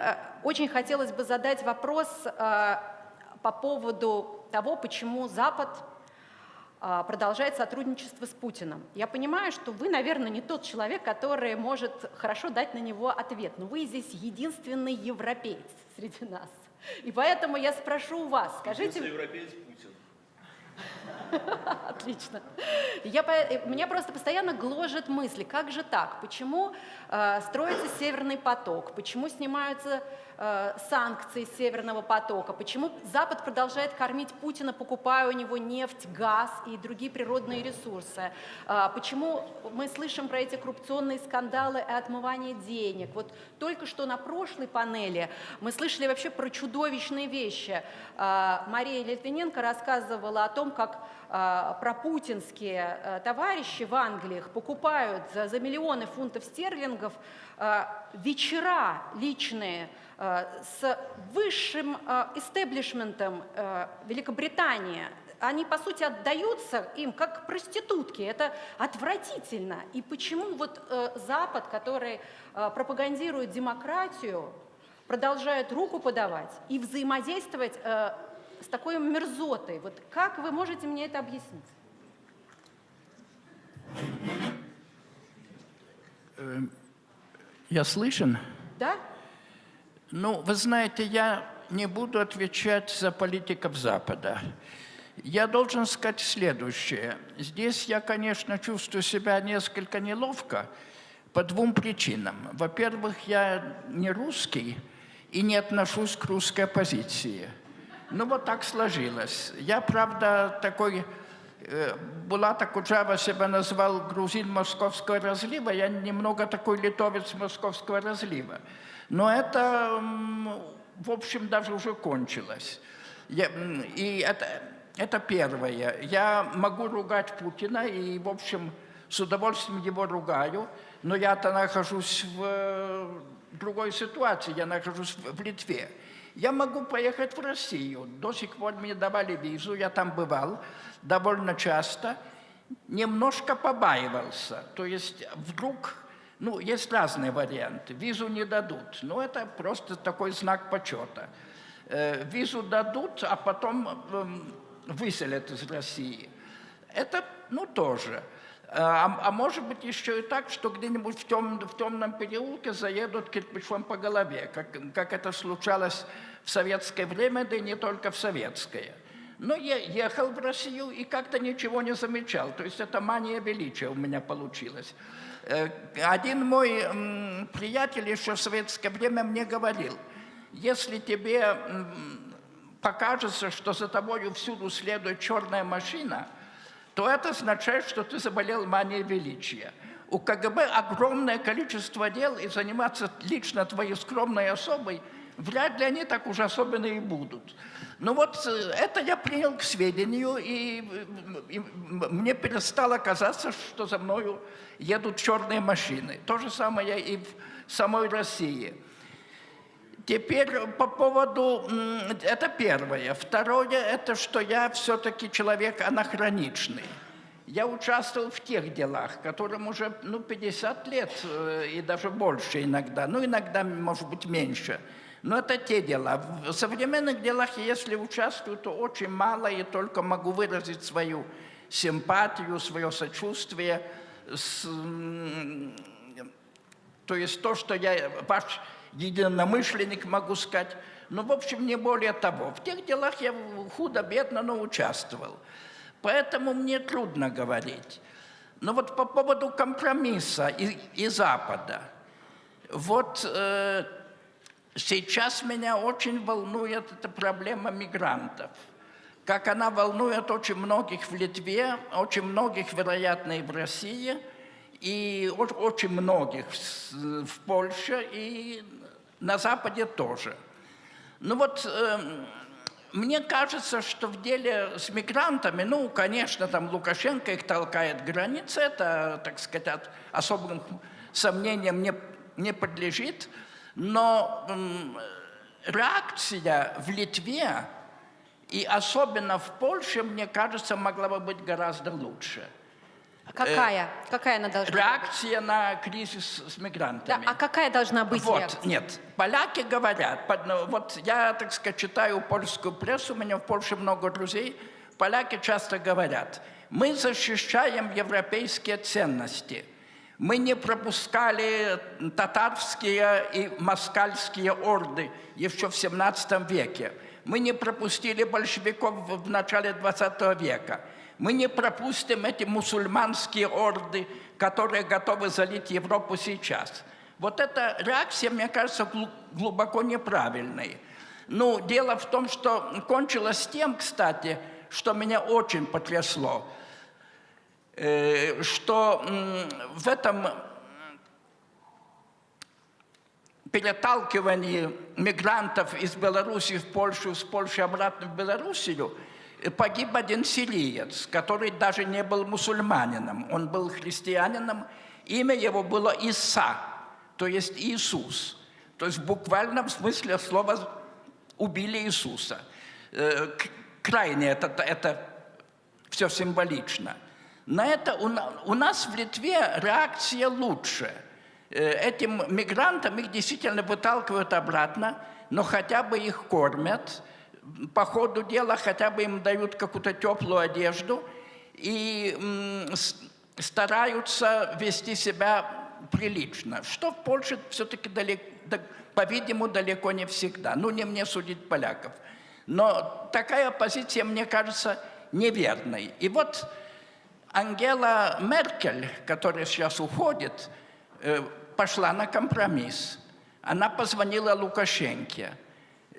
очень хотелось бы задать вопрос по поводу того, почему Запад продолжает сотрудничество с Путиным. Я понимаю, что вы, наверное, не тот человек, который может хорошо дать на него ответ, но вы здесь единственный европеец среди нас. И поэтому я спрошу у вас, скажите... европеец Путин. Отлично. Я, по- меня просто постоянно гложет мысли, как же так? Почему э, строится Северный поток? Почему снимаются э, санкции Северного потока? Почему Запад продолжает кормить Путина, покупая у него нефть, газ и другие природные ресурсы? Э, почему мы слышим про эти коррупционные скандалы и отмывание денег? Вот только что на прошлой панели мы слышали вообще про чудовищные вещи. Э, Мария Литвиненко рассказывала о том, как э, пропутинские э, товарищи в Англиях покупают за, за миллионы фунтов стерлингов э, вечера личные э, с высшим истеблишментом Великобритании. Они, по сути, отдаются им как проститутки. Это отвратительно. И почему вот Запад, который пропагандирует демократию, продолжает руку подавать и взаимодействовать с такой мерзотой. Вот как вы можете мне это объяснить? Я слышен? Да? Ну, вы знаете, я не буду отвечать за политиков Запада. Я должен сказать следующее. Здесь я, конечно, чувствую себя несколько неловко по двум причинам. Во-первых, я не русский и не отношусь к русской оппозиции. Ну, вот так сложилось. Я, правда, такой... э, Булат Акуджава себя назвал грузин московского разлива, я немного такой литовец московского разлива. Но это, в общем, даже уже кончилось. Я, и это, это первое. Я могу ругать Путина, и, в общем, с удовольствием его ругаю, но я-то нахожусь в э, другой ситуации, я нахожусь в Литве. Я могу поехать в Россию. До сих пор мне давали визу, я там бывал довольно часто. Немножко побаивался. То есть вдруг, ну, есть разные варианты. Визу не дадут. Но это просто такой знак почета. Э, Визу дадут, а потом эм, выселят из России. Это, ну, тоже. А, а может быть еще и так, что где-нибудь в, тем, в темном переулке заедут кирпичом по голове, как, как это случалось в советское время, да и не только в советское. Но я ехал в Россию и как-то ничего не замечал. То есть это мания величия у меня получилась. Э, Один мой приятель еще в советское время мне говорил, если тебе покажется, что за тобою всюду следует черная машина, то это означает, что ты заболел манией величия. У КГБ огромное количество дел, и заниматься лично твоей скромной особой вряд ли они так уж особенно и будут. Ну вот э, это я принял к сведению, и, м, и мне перестало казаться, что за мною едут черные машины. То же самое и в самой России. Теперь по поводу, это первое. Второе, это что я все-таки человек анахроничный. Я участвовал в тех делах, которым уже ну, 50 лет э, и даже больше иногда, ну иногда, может быть, меньше. Но это те дела. В современных делах, если участвую, то очень мало и только могу выразить свою симпатию, свое сочувствие, с, то есть то, что я ваш единомышленник могу сказать. Ну, в общем, не более того. В тех делах я худо-бедно, но участвовал. Поэтому мне трудно говорить. Но вот по поводу компромисса и, и Запада. Вот э, сейчас меня очень волнует эта проблема мигрантов. Как она волнует очень многих в Литве, очень многих, вероятно, и в России, и очень многих в Польше и на Западе тоже. Ну вот эм, мне кажется, что в деле с мигрантами, ну, конечно, там Лукашенко их толкает к границе, это, так сказать, особым сомнениям не, не подлежит, но м, реакция в Литве и особенно в Польше, мне кажется, могла бы быть гораздо лучше. А Какая? какая она должна быть? Реакция на кризис с Да, мигрантами. а какая должна быть Вот, реакция? нет, поляки говорят, ну, вот я, так сказать, читаю польскую прессу, у меня в Польше много друзей, поляки часто говорят, мы защищаем европейские ценности, мы не пропускали татарские и москальские орды еще в 17 веке, мы не пропустили большевиков в в начале 20 века, мы не пропустим эти мусульманские орды, которые готовы залить Европу сейчас. Вот эта реакция, мне кажется, глу- глубоко неправильной. Ну, дело в том, что кончилось тем, кстати, что меня очень потрясло, э, что в этом переталкивании мигрантов из Беларуси в Польшу, с Польши обратно в Белоруссию, погиб один сириец, который даже не был мусульманином, он был христианином, имя его было Иса, то есть Иисус. То есть в буквальном смысле слова убили Иисуса. Э, Крайне это, это все символично. На это у нас в Литве реакция лучше. Э, Этим мигрантам их действительно выталкивают обратно, но хотя бы их кормят, по ходу дела хотя бы им дают какую-то теплую одежду и стараются вести себя прилично, что в Польше все-таки, по-видимому, далеко не всегда. Ну, не мне судить поляков. Но такая позиция, мне кажется, неверной. И вот Ангела Меркель, которая сейчас уходит, э, пошла на компромисс. Она позвонила Лукашенке.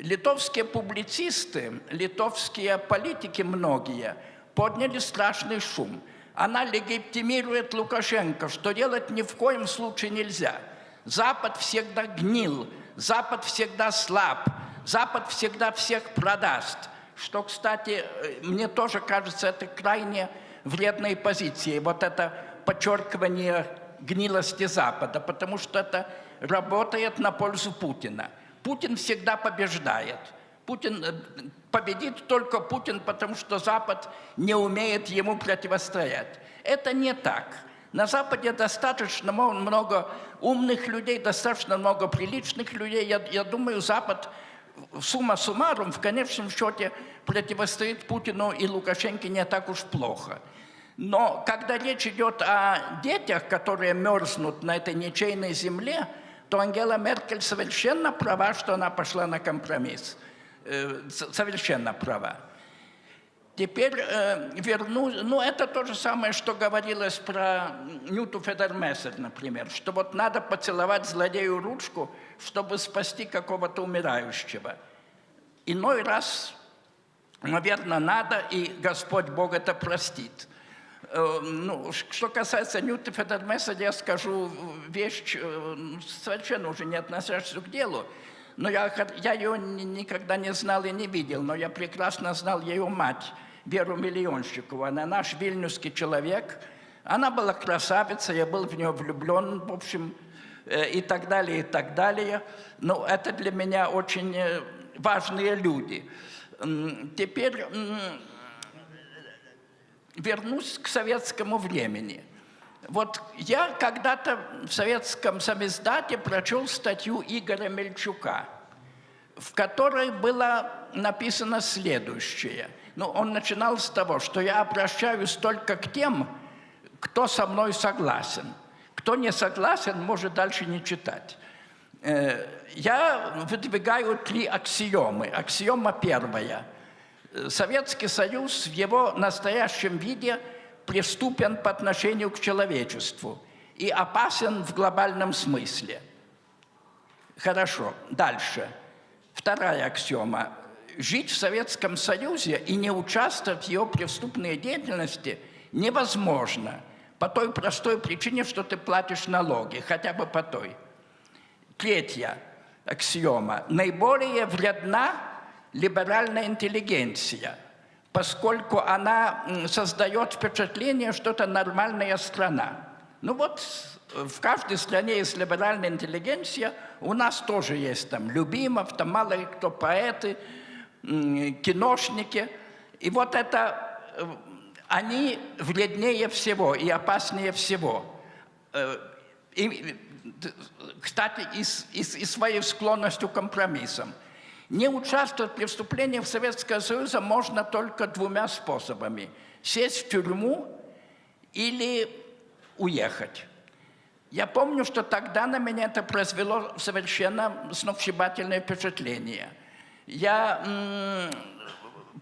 Литовские публицисты, литовские политики многие подняли страшный шум. Она легитимирует Лукашенко, что делать ни в коем случае нельзя. Запад всегда гнил, Запад всегда слаб, Запад всегда всех продаст. Что, кстати, э, мне тоже кажется, это крайне вредной позицией. Вот это подчеркивание гнилости Запада, потому что это работает на пользу Путина. Путин всегда побеждает. Путин э, победит только Путин, потому что Запад не умеет ему противостоять. Это не так. На Западе достаточно много умных людей, достаточно много приличных людей. Я, я думаю, Запад, сумма суммарум, в конечном счете противостоит Путину и Лукашенко не так уж плохо. Но когда речь идет о детях, которые мерзнут на этой ничейной земле, то Ангела Меркель совершенно права, что она пошла на компромисс. Э, Совершенно права. Теперь э, верну, ну это то же самое, что говорилось про Нюту Федермессер, например, что вот надо поцеловать злодею ручку, чтобы спасти какого-то умирающего. Иной раз, наверное, надо, и Господь Бог это простит. Э, Ну, что касается Ньюта Федермессера, я скажу вещь, э, совершенно уже не относящуюся к делу. Но я, я ее ни- никогда не знал и не видел, но я прекрасно знал ее мать, Веру Миллионщикову. Она наш вильнюсский человек. Она была красавица, я был в нее влюблен. В общем, э, и так далее, и так далее. Ну, это для меня очень э, важные люди. Теперь вернусь к советскому времени. Вот я когда-то в советском самиздате прочел статью Игоря Мельчука, в которой было написано следующее. Ну, он начинал с того, что я обращаюсь только к тем, кто со мной согласен. Кто не согласен, может дальше не читать. Э, Я выдвигаю три аксиомы. Аксиома первая. Советский Союз в его настоящем виде преступен по отношению к человечеству и опасен в глобальном смысле. Хорошо, дальше. Вторая аксиома. Жить в Советском Союзе и не участвовать в его преступной деятельности невозможно по той простой причине, что ты платишь налоги, хотя бы по той. Третья аксиома. Наиболее вредна либеральная интеллигенция, поскольку она создает впечатление, что это нормальная страна. Ну вот в каждой стране есть либеральная интеллигенция, у нас тоже есть там Любимов, там мало ли кто поэты, киношники. И вот это, э, они вреднее всего и опаснее всего. Э, И, кстати, и, и и своей склонностью к компромиссам. Не участвовать в преступлениях Советского Союза можно только двумя способами. Сесть в тюрьму или уехать. Я помню, что тогда на меня это произвело совершенно сногсшибательное впечатление. Я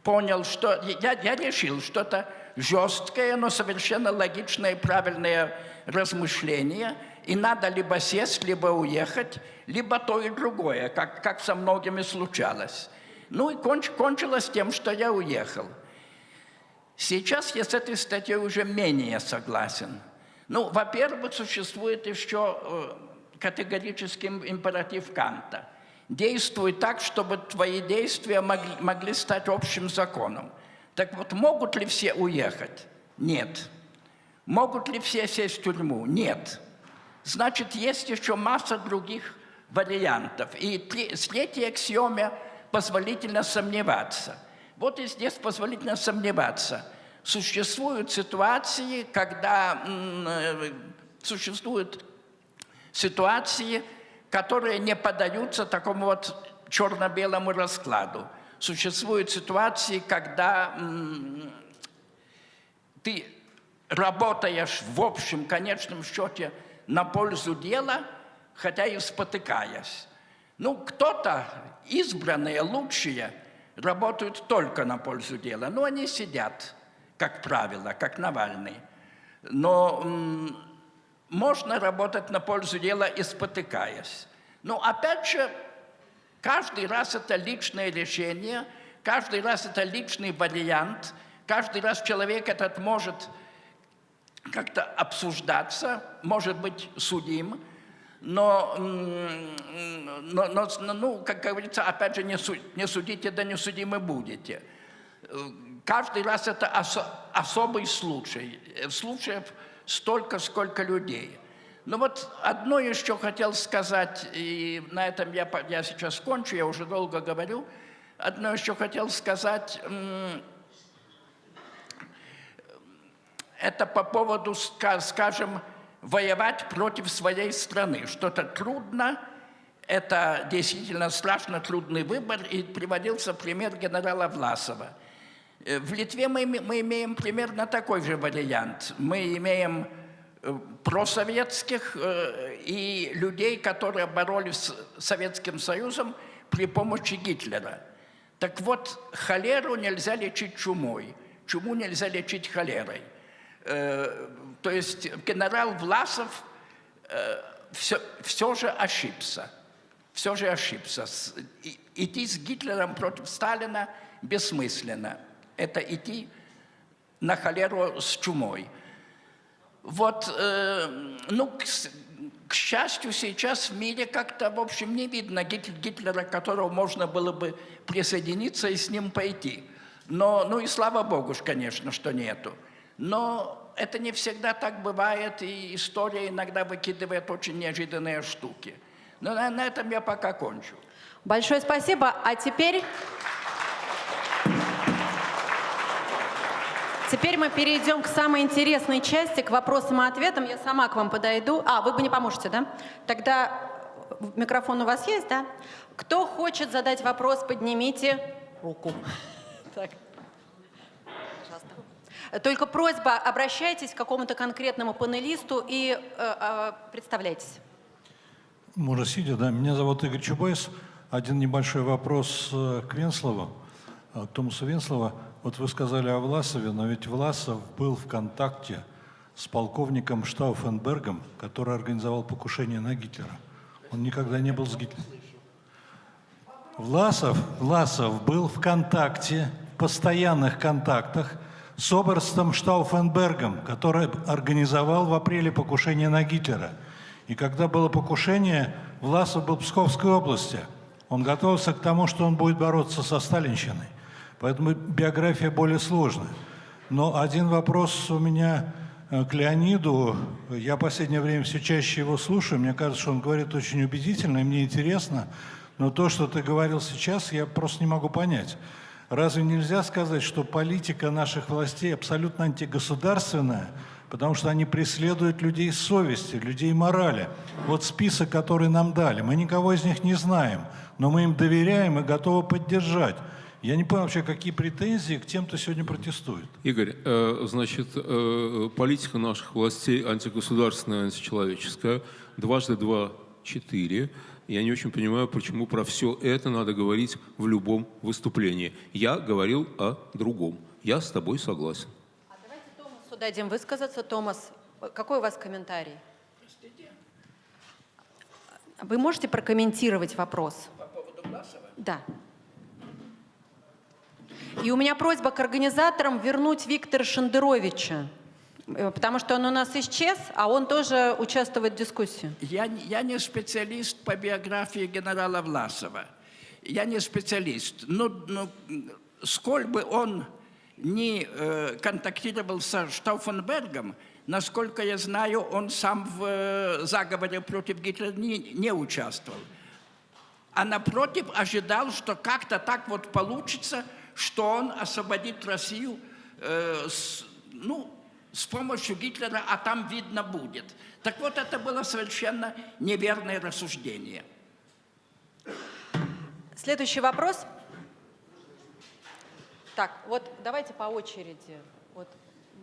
понял, что... Я, я решил, что это жесткое, но совершенно логичное и правильное размышление, и надо либо сесть, либо уехать, либо то и другое, как, как со многими случалось. Ну и конч- кончилось тем, что я уехал. Сейчас я с этой статьей уже менее согласен. Ну, во-первых, существует еще э, категорический императив Канта. Действуй так, чтобы твои действия могли, могли стать общим законом. Так вот, могут ли все уехать? Нет. Могут ли все сесть в тюрьму? Нет. Значит, есть еще масса других вариантов. И три- с третьей аксиоме позволительно сомневаться. Вот и здесь позволительно сомневаться. Существуют ситуации, когда э, существуют ситуации, которые не поддаются такому вот черно-белому раскладу. Существуют ситуации, когда ты работаешь в общем, конечном счете на пользу дела, хотя и спотыкаясь. Ну, кто-то, избранные, лучшие, работают только на пользу дела. Но они сидят, как правило, как Навальный. Но можно работать на пользу дела и спотыкаясь. Но опять же, каждый раз это личное решение, каждый раз это личный вариант, каждый раз человек этот может как-то обсуждаться, может быть судим, но, но, но, ну, как говорится, опять же, не, не судите, да не судимы будете. Каждый раз это осо- особый случай. Случаев столько, сколько людей. Ну вот одно еще хотел сказать, и на этом я, я сейчас кончу, я уже долго говорю. Одно еще хотел сказать, м, это по поводу, ска- скажем, воевать против своей страны. Что-то трудно, это действительно страшно трудный выбор, и приводился пример генерала Власова. Э, В Литве мы, мы имеем примерно такой же вариант. Мы имеем э, просоветских э, и людей, которые боролись с Советским Союзом при помощи Гитлера. Так вот, холеру нельзя лечить чумой, чуму нельзя лечить холерой. Э, То есть генерал Власов все, все же ошибся. Все же ошибся. Идти с Гитлером против Сталина бессмысленно. Это идти на холеру с чумой. Вот, э, ну, к, к счастью, сейчас в мире как-то, в общем, не видно Гит- Гитлера, к которому можно было бы присоединиться и с ним пойти. Но, ну и слава богу, конечно, что нету. Но это не всегда так бывает, и история иногда выкидывает очень неожиданные штуки. Но на, на этом я пока кончу. Большое спасибо. А теперь... Теперь мы перейдем к самой интересной части, к вопросам и ответам. Я сама к вам подойду. А, вы бы не поможете, да? Тогда микрофон у вас есть, да? Кто хочет задать вопрос, поднимите руку. Так. Только просьба, обращайтесь к какому-то конкретному панелисту и э, э, представляйтесь. Можно сидя, да. Меня зовут Игорь Чубайс. Один небольшой вопрос э, к Венслову, э, Томасу Венслова. Вот вы сказали о Власове, но ведь Власов был в контакте с полковником Штауфенбергом, который организовал покушение на Гитлера. Он никогда не был с Гитлером. Власов, Власов был в контакте, в постоянных контактах с Оберстом Штауфенбергом, который организовал в апреле покушение на Гитлера. И когда было покушение, Власов был в Псковской области. Он готовился к тому, что он будет бороться со Сталинщиной. Поэтому биография более сложная. Но один вопрос у меня э, к Леониду. Я в последнее время все чаще его слушаю. Мне кажется, что он говорит очень убедительно, и мне интересно. Но то, что ты говорил сейчас, я просто не могу понять. Разве нельзя сказать, что политика наших властей абсолютно антигосударственная, потому что они преследуют людей совести, людей морали? Вот список, который нам дали, мы никого из них не знаем, но мы им доверяем и готовы поддержать. Я не понял вообще, какие претензии к тем, кто сегодня протестует. Игорь, э, значит, э, политика наших властей антигосударственная, античеловеческая. Дважды два – четыре. Я не очень понимаю, почему про все это надо говорить в любом выступлении. Я говорил о другом. Я с тобой согласен. А давайте Томасу дадим высказаться. Томас, какой у вас комментарий? Вы можете прокомментировать вопрос? По поводу Власова? Да. И у меня просьба к организаторам вернуть Виктора Шендеровича, потому что он у нас исчез, а он тоже участвует в дискуссии. Я, я не специалист по биографии генерала Власова. Я не специалист. Но, но сколь бы он не э, контактировал со Штауфенбергом, насколько я знаю, он сам в э, заговоре против Гитлера не, не участвовал. А напротив, ожидал, что как-то так вот получится, что он освободит Россию э, с, ну, с помощью Гитлера, а там видно будет. Так вот, это было совершенно неверное рассуждение. Следующий вопрос. Так, вот давайте по очереди. Вот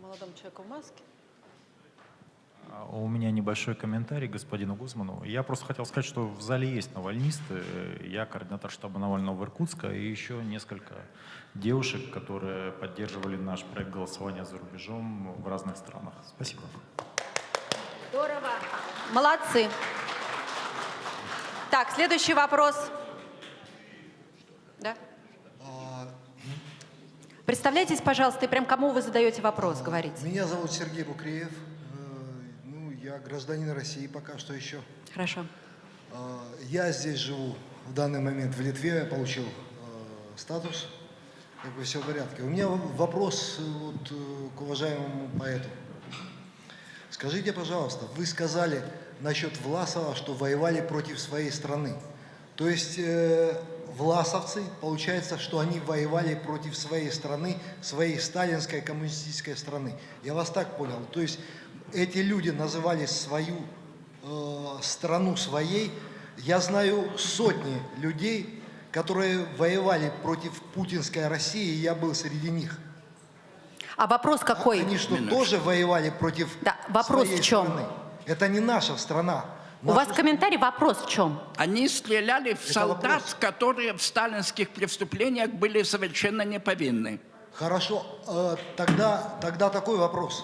молодому человеку в маске. А, У меня небольшой комментарий господину Гузману. Я просто хотел сказать, что в зале есть навальнисты. Я координатор штаба Навального в Иркутска и еще несколько девушек, которые поддерживали наш проект голосования за рубежом в разных странах. Спасибо. Здорово. Молодцы. Так, следующий вопрос. Да? Представляйтесь, пожалуйста, и прям кому вы задаете вопрос, говорите. Меня зовут Сергей Букреев. Э, Ну, я гражданин России пока что еще. Хорошо. Э, Я здесь живу в данный момент в Литве, я получил э, статус, как бы все в порядке. У меня вопрос э, вот, э, к уважаемому поэту. Скажите, пожалуйста, вы сказали насчет Власова, что воевали против своей страны. То есть э, власовцы, получается, что они воевали против своей страны, своей сталинской коммунистической страны. Я вас так понял. То есть эти люди называли свою э, страну своей. Я знаю сотни людей, которые воевали против путинской России, и я был среди них. А вопрос какой? Они что, тоже воевали против Да, вопрос своей в чем? страны? Это не наша страна. У вас Нашу- комментарий, вопрос в чем? Они стреляли в Это солдат, вопрос. которые в сталинских преступлениях были совершенно неповинны. Хорошо, э, тогда, тогда такой вопрос.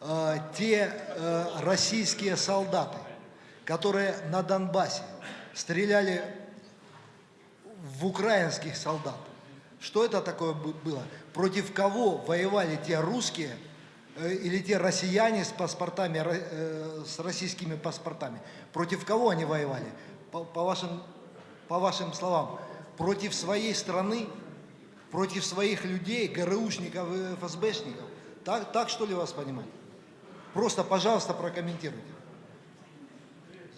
Э, те э, российские солдаты, которые на Донбассе стреляли в украинских солдат, что это такое бы- было? Против кого воевали те русские э, или те россияне с паспортами, э, с российскими паспортами? Против кого они воевали? По, по вашим, по вашим словам, против своей страны, против своих людей, ГРУшников и ФСБшников. Так, так что ли вас понимать? Просто, пожалуйста, прокомментируйте.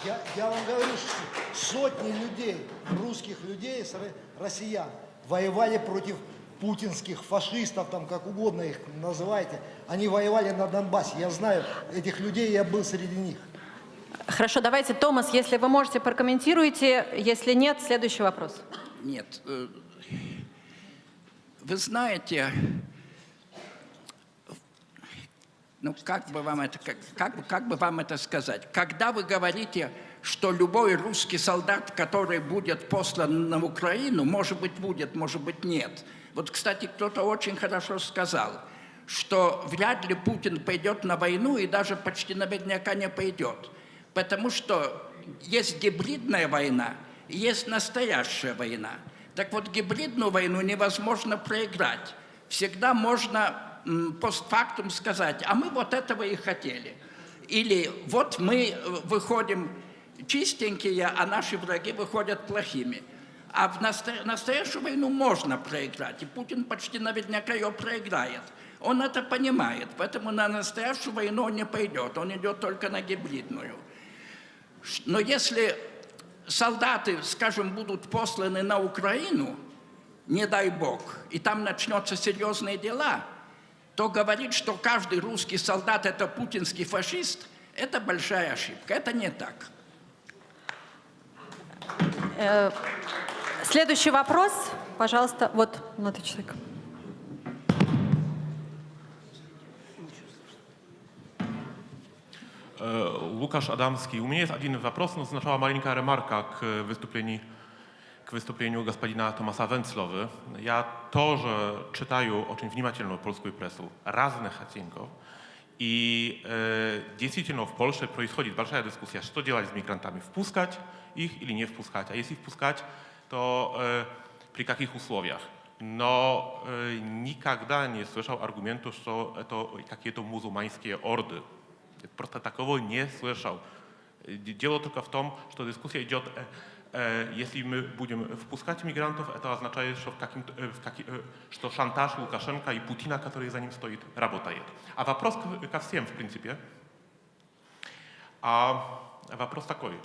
Я, я вам говорю, что сотни людей, русских людей, россиян, воевали против путинских фашистов, там как угодно их называйте. Они воевали на Донбассе. Я знаю этих людей, я был среди них. Хорошо, давайте, Томас, если вы можете, прокомментируйте. Если нет, следующий вопрос. Нет. э, Вы знаете, ну как бы вам это, как, как, как бы вам это сказать? Когда вы говорите, что любой русский солдат, который будет послан на Украину, может быть будет, может быть нет. Вот, кстати, кто-то очень хорошо сказал, что вряд ли Путин пойдет на войну и даже почти наверняка не пойдет. Потому что есть гибридная война, есть настоящая война. Так вот, гибридную войну невозможно проиграть. Всегда можно постфактум сказать, а мы вот этого и хотели. Или вот мы э, выходим чистенькие, а наши враги выходят плохими. А в насто- настоящую войну можно проиграть, и Путин почти наверняка ее проиграет. Он это понимает, поэтому на настоящую войну он не пойдет, он идет только на гибридную. Но если солдаты, скажем, будут посланы на Украину, не дай бог, и там начнутся серьезные дела, то говорить, что каждый русский солдат это путинский фашист, это большая ошибка. Это не так. Э, Следующий вопрос, пожалуйста. Вот, молодой человек. Э, Łukasz Adamski. У меня есть один вопрос, но сначала маленькая ремарка к выступлению, к выступлению господина Томаса Венцловы. Я тоже читаю очень внимательно польскую прессу разных оттенков. И э, действительно в Польше происходит большая дискуссия, что делать с мигрантами, впускать их или не впускать. А если впускать, то э, при каких условиях. Но э, никогда не слышал аргументу, что это какие-то мусульманские орды. Просто такого не слышал. Э, Дело только в том, что дискуссия идет, э, э, если мы будем впускать мигрантов, это означает, что, в каким, э, в каки- э, что шантаж Лукашенко и Путина, который за ним стоит, работает. А вопрос к- ко всем, в принципе. А вопрос такой.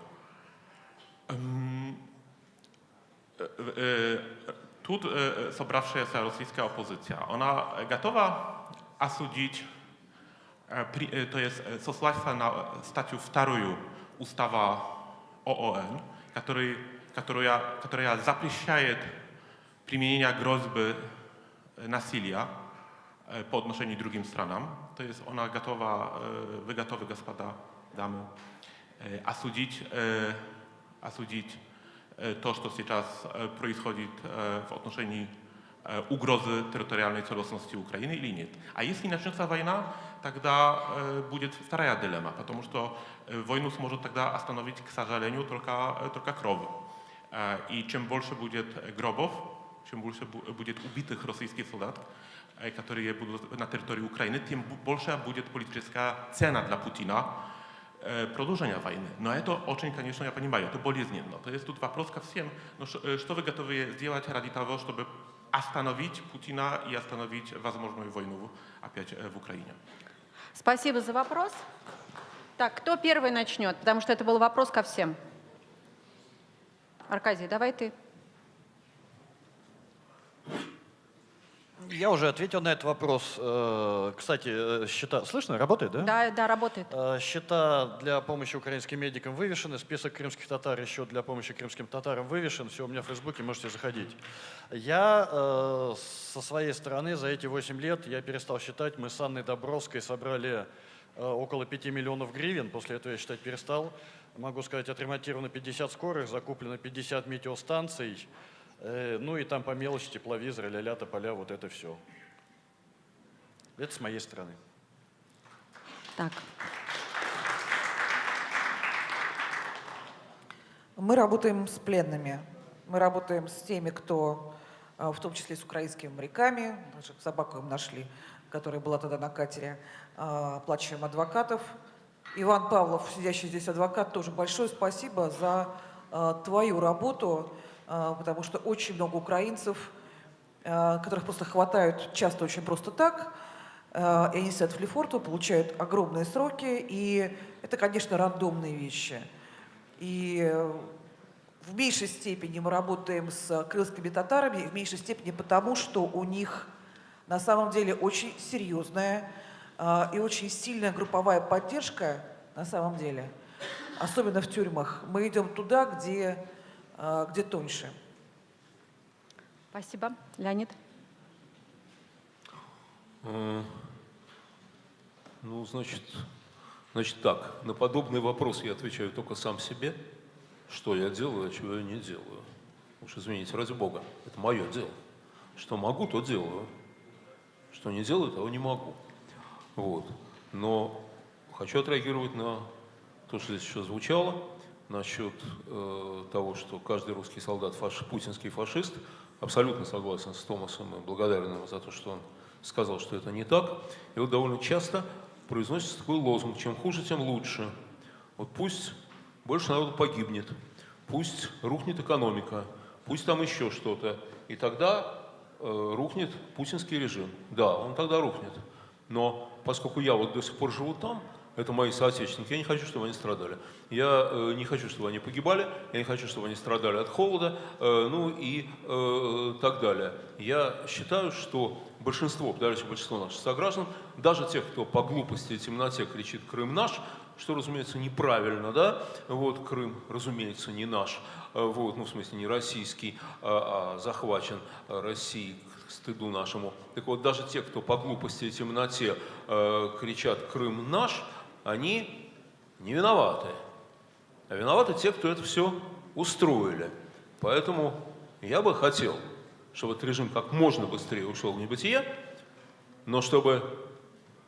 Эм, э, э, Тут э, собравшаяся российская оппозиция, она готова осудить Э, при- э, то есть э, сослаться на э, статью вторую устава ООН, который, которая, которая запрещает применение грозбы э, насилия э, по отношению к другим странам. То есть она готова, э, вы готовы, господа, дамы, э, осудить, э, осудить э, то, что сейчас э, происходит э, в отношении э, угрозы территориальной целостности Украины или нет. А если начнется война, тогда э, будет вторая дилемма, потому что э, войну сможет тогда остановить, к сожалению, только, э, только кровь. Э, И чем больше будет э, гробов, чем больше бу- будет убитых российских солдат, э, которые будут на территории Украины, тем бу- больше будет политическая цена для Путина э, продолжения войны. Но это очень, конечно, я понимаю, это болезненно. То есть тут вопрос ко всем, ну, ш- э, что вы готовы сделать ради того, чтобы остановить Путина и остановить возможную войну опять э, в Украине? Спасибо за вопрос. Так, кто первый начнет? Потому что это был вопрос ко всем. Аркадий, давай ты. Я уже ответил на этот вопрос. Э, Кстати, э, счета... Слышно? Работает, да? Да, да, работает. Э, Счета для помощи украинским медикам вывешены, список крымских татар еще для помощи крымским татарам вывешен. Все у меня в Фейсбуке, можете заходить. Я со своей стороны за эти 8 лет, я перестал считать, мы с Анной Добровской собрали около 5 миллионов гривен, после этого я считать перестал. Могу сказать, отремонтировано 50 скорых, закуплено 50 метеостанций, ну и там по мелочи тепловизоры, ля-ля, тополя, вот это все. Это с моей стороны. Так. Мы работаем с пленными, мы работаем с теми, кто, а, в том числе с украинскими моряками, даже собаку им нашли, которая была тогда на катере, а, оплачиваем адвокатов. Иван Павлов, сидящий здесь адвокат, тоже большое спасибо за а, твою работу, потому что очень много украинцев, а, которых просто хватают часто очень просто так, э, и они сидят в Лефортово, получают огромные сроки, и это, конечно, рандомные вещи. И э, в меньшей степени мы работаем с крымскими татарами, в меньшей степени потому, что у них на самом деле очень серьезная и очень сильная групповая поддержка на самом деле, особенно в тюрьмах. Мы идем туда, где, где тоньше. Спасибо. Леонид? Э, Ну, значит, значит так, на подобный вопрос я отвечаю только сам себе, что я делаю, а чего я не делаю. Уж извините, ради бога, это мое дело. Что могу, то делаю. Что не делаю, того не могу. Вот. Но хочу отреагировать на то, что здесь еще звучало, насчет э, того, что каждый русский солдат фаш, путинский фашист. Абсолютно согласен с Томасом и благодарен ему за то, что он сказал, что это не так. И вот довольно часто произносится такой лозунг, чем хуже, тем лучше. Вот пусть больше народу погибнет, пусть рухнет экономика, пусть там еще что-то. И тогда э, рухнет путинский режим. Да, он тогда рухнет. Но поскольку я вот до сих пор живу там, это мои соотечественники, я не хочу, чтобы они страдали. Я э, не хочу, чтобы они погибали, я не хочу, чтобы они страдали от холода, э, ну и э, так далее. Я считаю, что большинство, подавляющее большинство наших сограждан, даже тех, кто по глупости и темноте кричит «Крым наш», что, разумеется, неправильно, да, вот Крым, разумеется, не наш, э, вот, ну, в смысле, не российский, а, а захвачен Россией стыду нашему. Так вот, даже те, кто по глупости и темноте э, кричат «Крым наш», они не виноваты. А виноваты те, кто это все устроили. Поэтому я бы хотел, чтобы этот режим как можно быстрее ушел в небытие, но чтобы,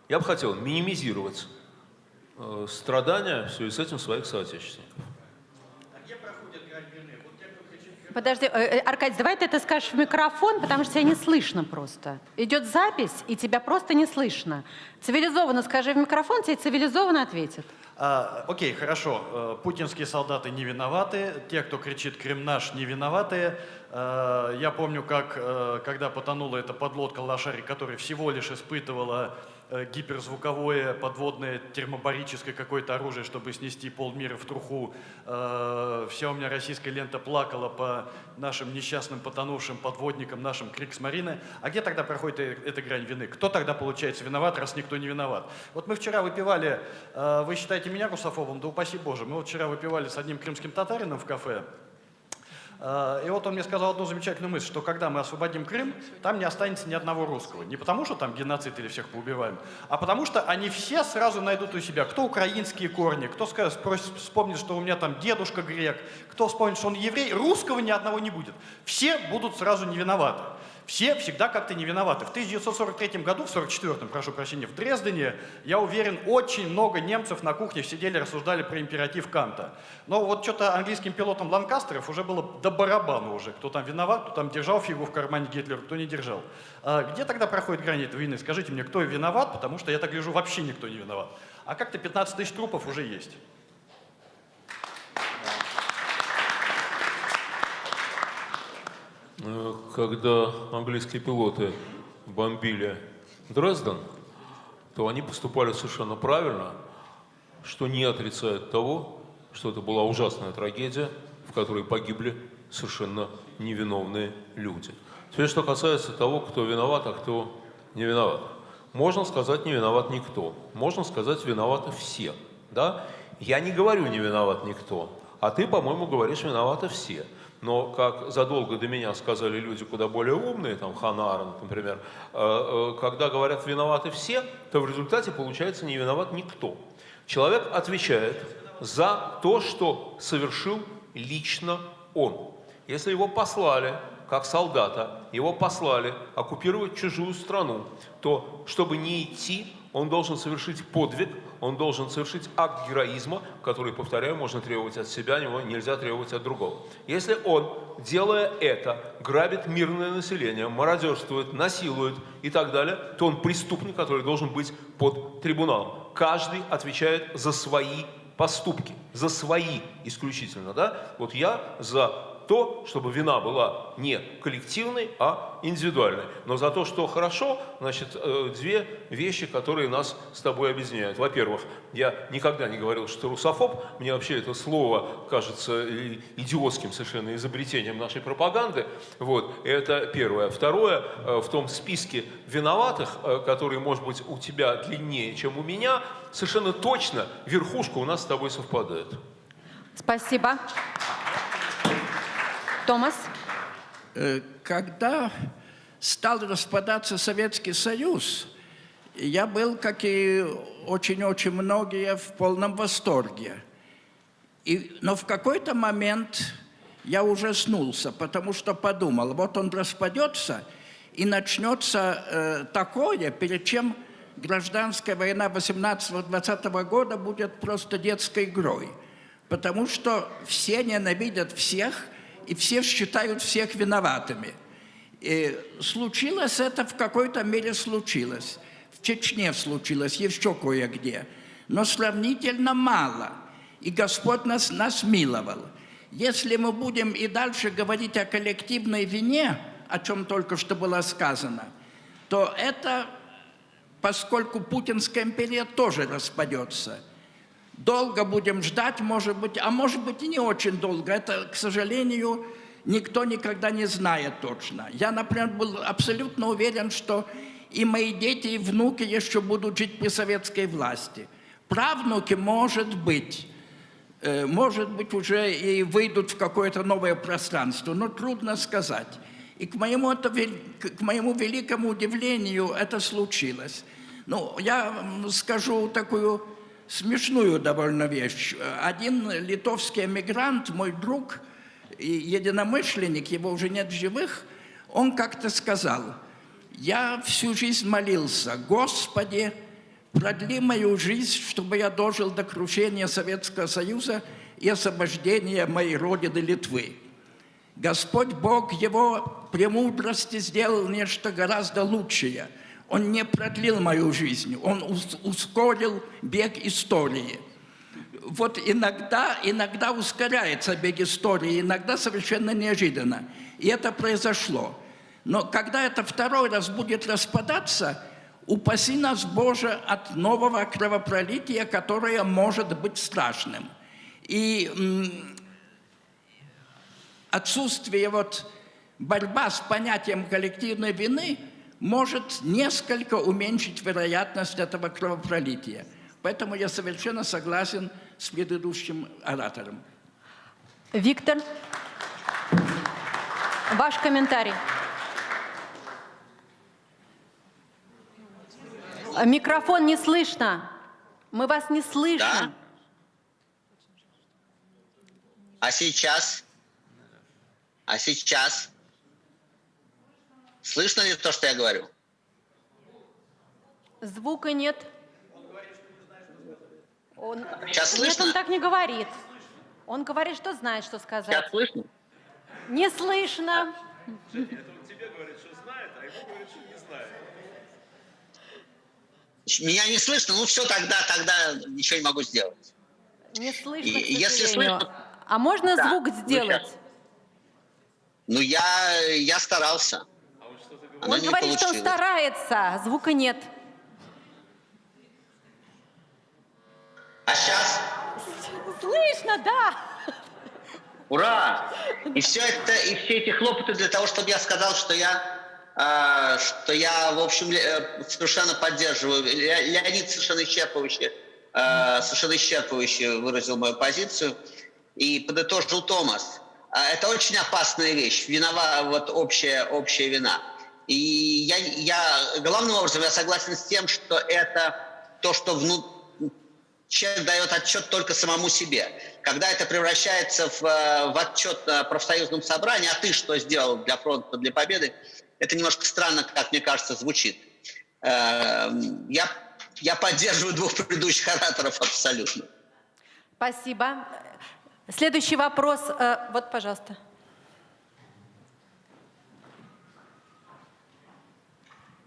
я бы хотел минимизировать э, страдания в связи с этим своих соотечественников. Подожди, э, э, Аркадий, давай ты это скажешь в микрофон, потому что тебя не слышно просто. Идет запись, и тебя просто не слышно. Цивилизованно скажи в микрофон, тебе цивилизованно ответят. А, окей, хорошо. Э, Путинские солдаты не виноваты, те, кто кричит «Крым наш», не виноваты. Э, Я помню, как, когда потонула эта подлодка «Лошарик», которая всего лишь испытывала гиперзвуковое подводное термобарическое какое-то оружие, чтобы снести полмира в труху. Э, Вся у меня российская лента плакала по нашим несчастным потонувшим подводникам, нашим Криксмарины. А где тогда проходит э- эта грань вины? Кто тогда получается виноват, раз никто не виноват? Вот мы вчера выпивали, э, вы считаете меня русофобом? Да упаси Боже. Мы вот вчера выпивали с одним крымским татарином в кафе. Э, И вот он мне сказал одну замечательную мысль, что когда мы освободим Крым, там не останется ни одного русского. Не потому, что там геноцид или всех поубиваем, а потому что они все сразу найдут у себя, кто украинские корни, кто спросит, вспомнит, что у меня там дедушка грек, кто вспомнит, что он еврей, русского ни одного не будет. Все будут сразу не виноваты. Все всегда как-то не виноваты. В 1943 году, в 1944, прошу прощения, в Дрездене, я уверен, очень много немцев на кухне сидели, рассуждали про императив Канта. Но вот что-то английским пилотам Ланкастеров уже было до барабана уже. Кто там виноват, кто там держал фигу в кармане Гитлера, кто не держал. А где тогда проходит грань этой войны? Скажите мне, кто виноват, потому что я так вижу, вообще никто не виноват. А как-то 15 тысяч трупов уже есть. Когда английские пилоты бомбили Дрезден, то они поступали совершенно правильно, что не отрицает того, что это была ужасная трагедия, в которой погибли совершенно невиновные люди. Теперь, что касается того, кто виноват, а кто не виноват. Можно сказать, не виноват никто. Можно сказать, виноваты все. Да? Я не говорю, не виноват никто. А ты, по-моему, говоришь, виноваты все. Но, как задолго до меня сказали люди куда более умные, там Ханна Аренд, например, э, э, когда говорят «виноваты все», то в результате получается не виноват никто. Человек отвечает за то, что совершил лично он. Если его послали, как солдата, его послали оккупировать чужую страну, то, чтобы не идти, он должен совершить подвиг, он должен совершить акт героизма, который, повторяю, можно требовать от себя, него нельзя требовать от другого. Если он, делая это, грабит мирное население, мародерствует, насилует и так далее, то он преступник, который должен быть под трибуналом. Каждый отвечает за свои поступки, за свои исключительно. Да? Вот я за то, чтобы вина была не коллективной, а индивидуальной. Но за то, что хорошо, значит, э, две вещи, которые нас с тобой объединяют. Во-первых, я никогда не говорил, что русофоб. Мне вообще это слово кажется идиотским совершенно изобретением нашей пропаганды. Вот, это первое. Второе, э, в том списке виноватых, э, который, может быть, у тебя длиннее, чем у меня, совершенно точно верхушка у нас с тобой совпадает. Спасибо. Томас? Э, когда стал распадаться Советский Союз, я был, как и очень-очень многие, в полном восторге. И, но в какой-то момент я ужаснулся, потому что подумал, вот он распадется, и начнется э, такое, перед чем гражданская война 18-20 года будет просто детской игрой. Потому что все ненавидят всех, и все считают всех виноватыми. И случилось это в какой-то мере случилось. В Чечне случилось, еще кое-где. Но сравнительно мало. И Господь нас, нас миловал. Если мы будем и дальше говорить о коллективной вине, о чем только что было сказано, то это, поскольку Путинская империя тоже распадется – Долго будем ждать, может быть, а может быть и не очень долго. Это, к сожалению, никто никогда не знает точно. Я, например, был абсолютно уверен, что и мои дети, и внуки еще будут жить при советской власти. Правнуки, может быть, э, может быть, уже и выйдут в какое-то новое пространство, но трудно сказать. И к моему, это, к моему великому удивлению это случилось. Ну, я скажу такую смешную довольно вещь. Один литовский эмигрант, мой друг единомышленник, его уже нет в живых, он как-то сказал, я всю жизнь молился, Господи, продли мою жизнь, чтобы я дожил до крушения Советского Союза и освобождения моей родины Литвы. Господь Бог его премудрости сделал нечто гораздо лучшее – он не продлил мою жизнь, он ускорил бег истории. Вот иногда, иногда ускоряется бег истории, иногда совершенно неожиданно. И это произошло. Но когда это второй раз будет распадаться, упаси нас, Боже, от нового кровопролития, которое может быть страшным. И отсутствие вот борьба с понятием коллективной вины – может несколько уменьшить вероятность этого кровопролития. Поэтому я совершенно согласен с предыдущим оратором. Виктор, ваш комментарий. Микрофон не слышно. Мы вас не слышим. Да? А сейчас? А сейчас? Слышно ли то, что я говорю? Звука нет. Он... Сейчас слышно? Нет, он так не говорит. Он говорит, что знает, что сказать. Сейчас слышно? Не слышно. тебе говорит, что знает, а ему говорит, что не знает. Меня не слышно? Ну все, тогда, тогда ничего не могу сделать. Не слышно, И, если слышно... А можно да, звук сделать? Ну, ну я, я старался. Оно он говорит, получилось. что он старается, звука нет. А сейчас? Слышно, да. Ура! И все это, и все эти хлопоты для того, чтобы я сказал, что я, э, что я, в общем, э, совершенно поддерживаю. Леонид совершенно исчерпывающе, э, совершенно исчерпывающе выразил мою позицию. И подытожил Томас. Это очень опасная вещь. Винова, вот общая, общая вина. И я, я главным образом я согласен с тем, что это то, что вну... человек дает отчет только самому себе. Когда это превращается в, э, в отчет на профсоюзном собрании, а ты что сделал для фронта, для победы, это немножко странно, как мне кажется, звучит. Эм, я, я поддерживаю двух предыдущих ораторов абсолютно. Спасибо. Следующий вопрос. Э, вот, пожалуйста.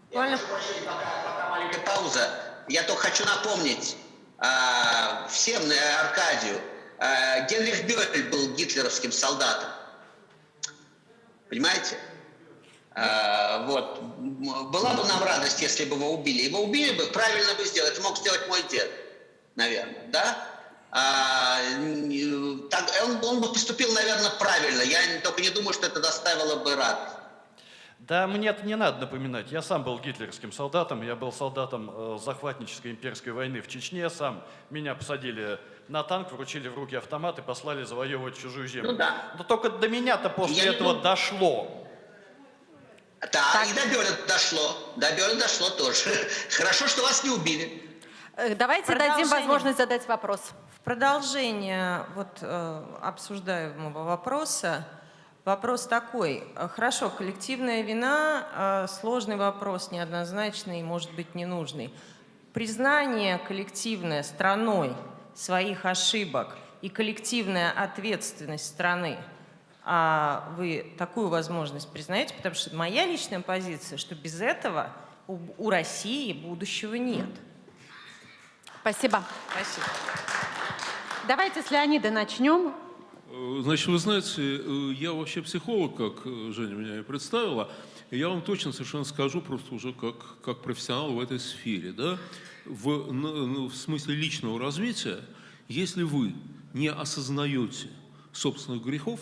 Буквально... Пока маленькая пауза. Я только хочу напомнить э, всем, э, Аркадию, э, Генрих Бёль был гитлеровским солдатом. Понимаете? А, вот. Была бы нам радость, если бы его убили. Его убили бы, правильно бы сделали. Это мог сделать мой дед, наверное, да? А, так, он, он бы поступил, наверное, правильно. Я только не думаю, что это доставило бы радость. Да мне это не надо напоминать. Я сам был гитлеровским солдатом, я был солдатом э, захватнической имперской войны в Чечне сам. Меня посадили на танк, вручили в руки автомат и послали завоевывать чужую землю. Ну да. Но только до меня-то после Я не этого думаю- дошло. Да, и до Бёля дошло. До Бёля дошло тоже. Хорошо, что вас не убили. Э, Давайте дадим возможность задать вопрос. В продолжение вот, э, обсуждаемого вопроса, вопрос такой. Э, Хорошо, коллективная вина э, – сложный вопрос, неоднозначный, может быть, ненужный. Признание коллективное страной своих ошибок и коллективная ответственность страны, а вы такую возможность признаете? Потому что моя личная позиция, что без этого у, у России будущего нет. Спасибо. Спасибо. Давайте с Леонида начнем. Э, Значит, вы знаете, э, я вообще психолог, как э, Женя меня и представила. И я вам точно совершенно скажу, просто уже как, как профессионал в этой сфере. Да? В, ну, в смысле личного развития, если вы не осознаете собственных грехов,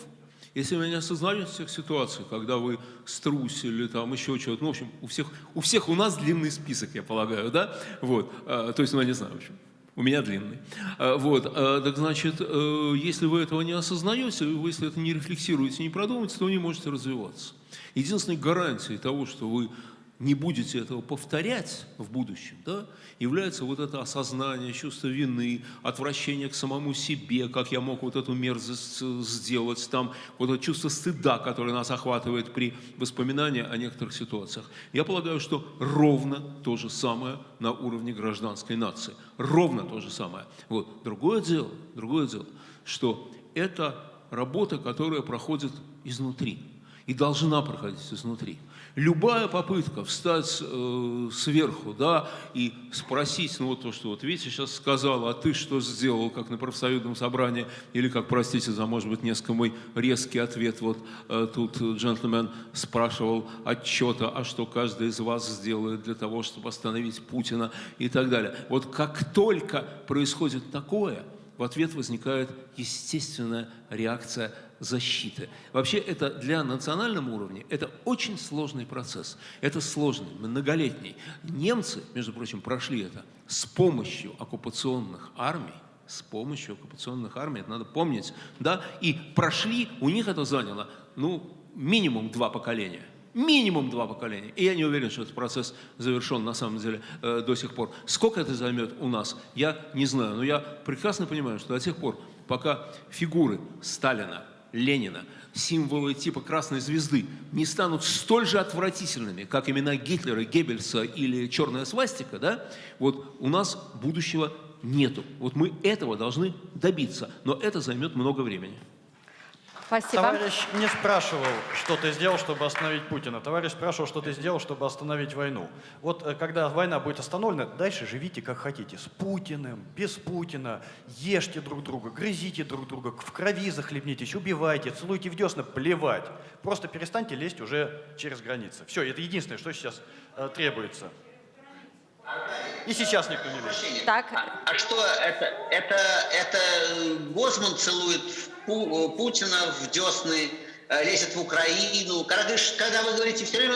если вы не осознаете тех ситуаций, когда вы струсили, там еще чего-то, ну, в общем, у всех, у всех у нас длинный список, я полагаю, да, вот, а, то есть, ну, я не знаю, в общем, у меня длинный. А, Вот, а, так значит, э, если вы этого не осознаете, вы, если это не рефлексируете, не продумаете, то вы не можете развиваться. Единственной гарантией того, что вы не будете этого повторять в будущем, да, является вот это осознание, чувство вины, отвращение к самому себе, как я мог вот эту мерзость э, сделать, там, вот это чувство стыда, которое нас охватывает при воспоминании о некоторых ситуациях. Я полагаю, что ровно то же самое на уровне гражданской нации. Ровно то же самое. Вот. Другое дело, другое дело, что это работа, которая проходит изнутри и должна проходить изнутри. Любая попытка встать э, сверху, да, и спросить, ну вот то, что вот Витя сейчас сказал, а ты что сделал, как на профсоюзном собрании, или как, простите за, может быть, несколько мой резкий ответ, вот э, тут джентльмен спрашивал отчета, а что каждый из вас сделает для того, чтобы остановить Путина и так далее. Вот как только происходит такое, в ответ возникает естественная реакция защиты. Вообще это для национального уровня это очень сложный процесс. Это сложный, многолетний. Немцы, между прочим, прошли это с помощью оккупационных армий, с помощью оккупационных армий, это надо помнить, да, и прошли, у них это заняло, ну, минимум два поколения. Минимум два поколения. И я не уверен, что этот процесс завершен на самом деле э, до сих пор. Сколько это займет у нас, я не знаю. Но я прекрасно понимаю, что до тех пор, пока фигуры Сталина, Ленина, символы типа красной звезды не станут столь же отвратительными, как имена Гитлера, Геббельса или черная свастика, да, вот у нас будущего нету. Вот мы этого должны добиться, но это займет много времени. Спасибо. Товарищ не спрашивал, что ты сделал, чтобы остановить Путина. Товарищ спрашивал, что ты сделал, чтобы остановить войну. Вот э, когда война будет остановлена, дальше живите как хотите. С Путиным, без Путина. Ешьте друг друга, грызите друг друга, в крови захлебнитесь, убивайте, целуйте в десна, плевать. Просто перестаньте лезть уже через границы. Все, это единственное, что сейчас э, требуется. И сейчас никто не лезет. Так, А, а что это? Это, это э, Гозман целует Пу- э, Путина в десны, э, лезет в Украину. Когда, говоришь- когда вы говорите все время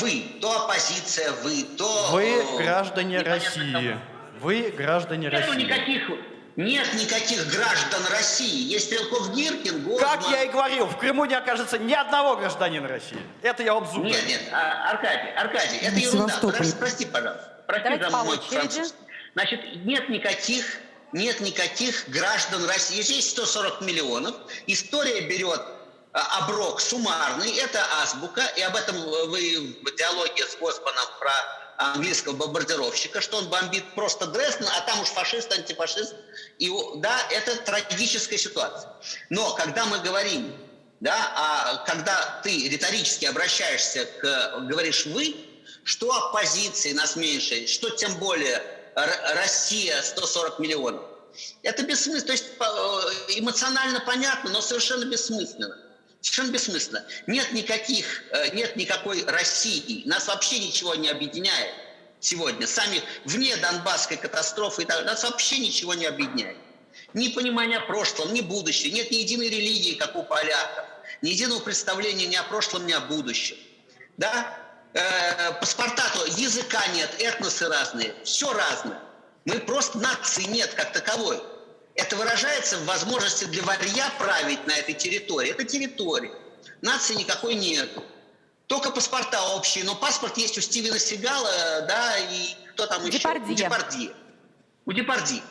вы, то оппозиция, вы, то... Вы граждане России. Вы граждане. Нету России. никаких, нет никаких граждан России. Есть Стрелков Гиркин, Гозман. Как я и говорил, в Крыму не окажется ни одного гражданина России. Это я вам зуб Нет, нет, а, Аркадий, Аркадий, это ерунда. Подожди, прости, пожалуйста. Прости Давайте за мой французский. Значит, нет никаких, нет никаких граждан России. Есть 140 миллионов. История берет а, оброк суммарный, это азбука, и об этом вы в диалоге с Господом про английского бомбардировщика, что он бомбит просто Дрезден, а там уж фашист, антифашист. И, да, это трагическая ситуация. Но когда мы говорим, да, а когда ты риторически обращаешься к, говоришь «вы», что оппозиции нас меньше, что тем более Россия 140 миллионов. Это бессмысленно, то есть э, эмоционально понятно, но совершенно бессмысленно. Совершенно бессмысленно. Нет никаких, э, нет никакой России. Нас вообще ничего не объединяет сегодня. Сами вне Донбасской катастрофы и так нас вообще ничего не объединяет. Ни понимания прошлого, ни будущего. Нет ни единой религии, как у поляков. Ни единого представления ни о прошлом, ни о будущем. Да? Э, паспорта, то языка нет, этносы разные, все разное. Мы просто нации нет как таковой. Это выражается в возможности для варья править на этой территории. Это территория. Нации никакой нет. Только паспорта общие, но паспорт есть у Стивена Сигала, да, и кто там еще? Депардье. У Депардье. У Депардье.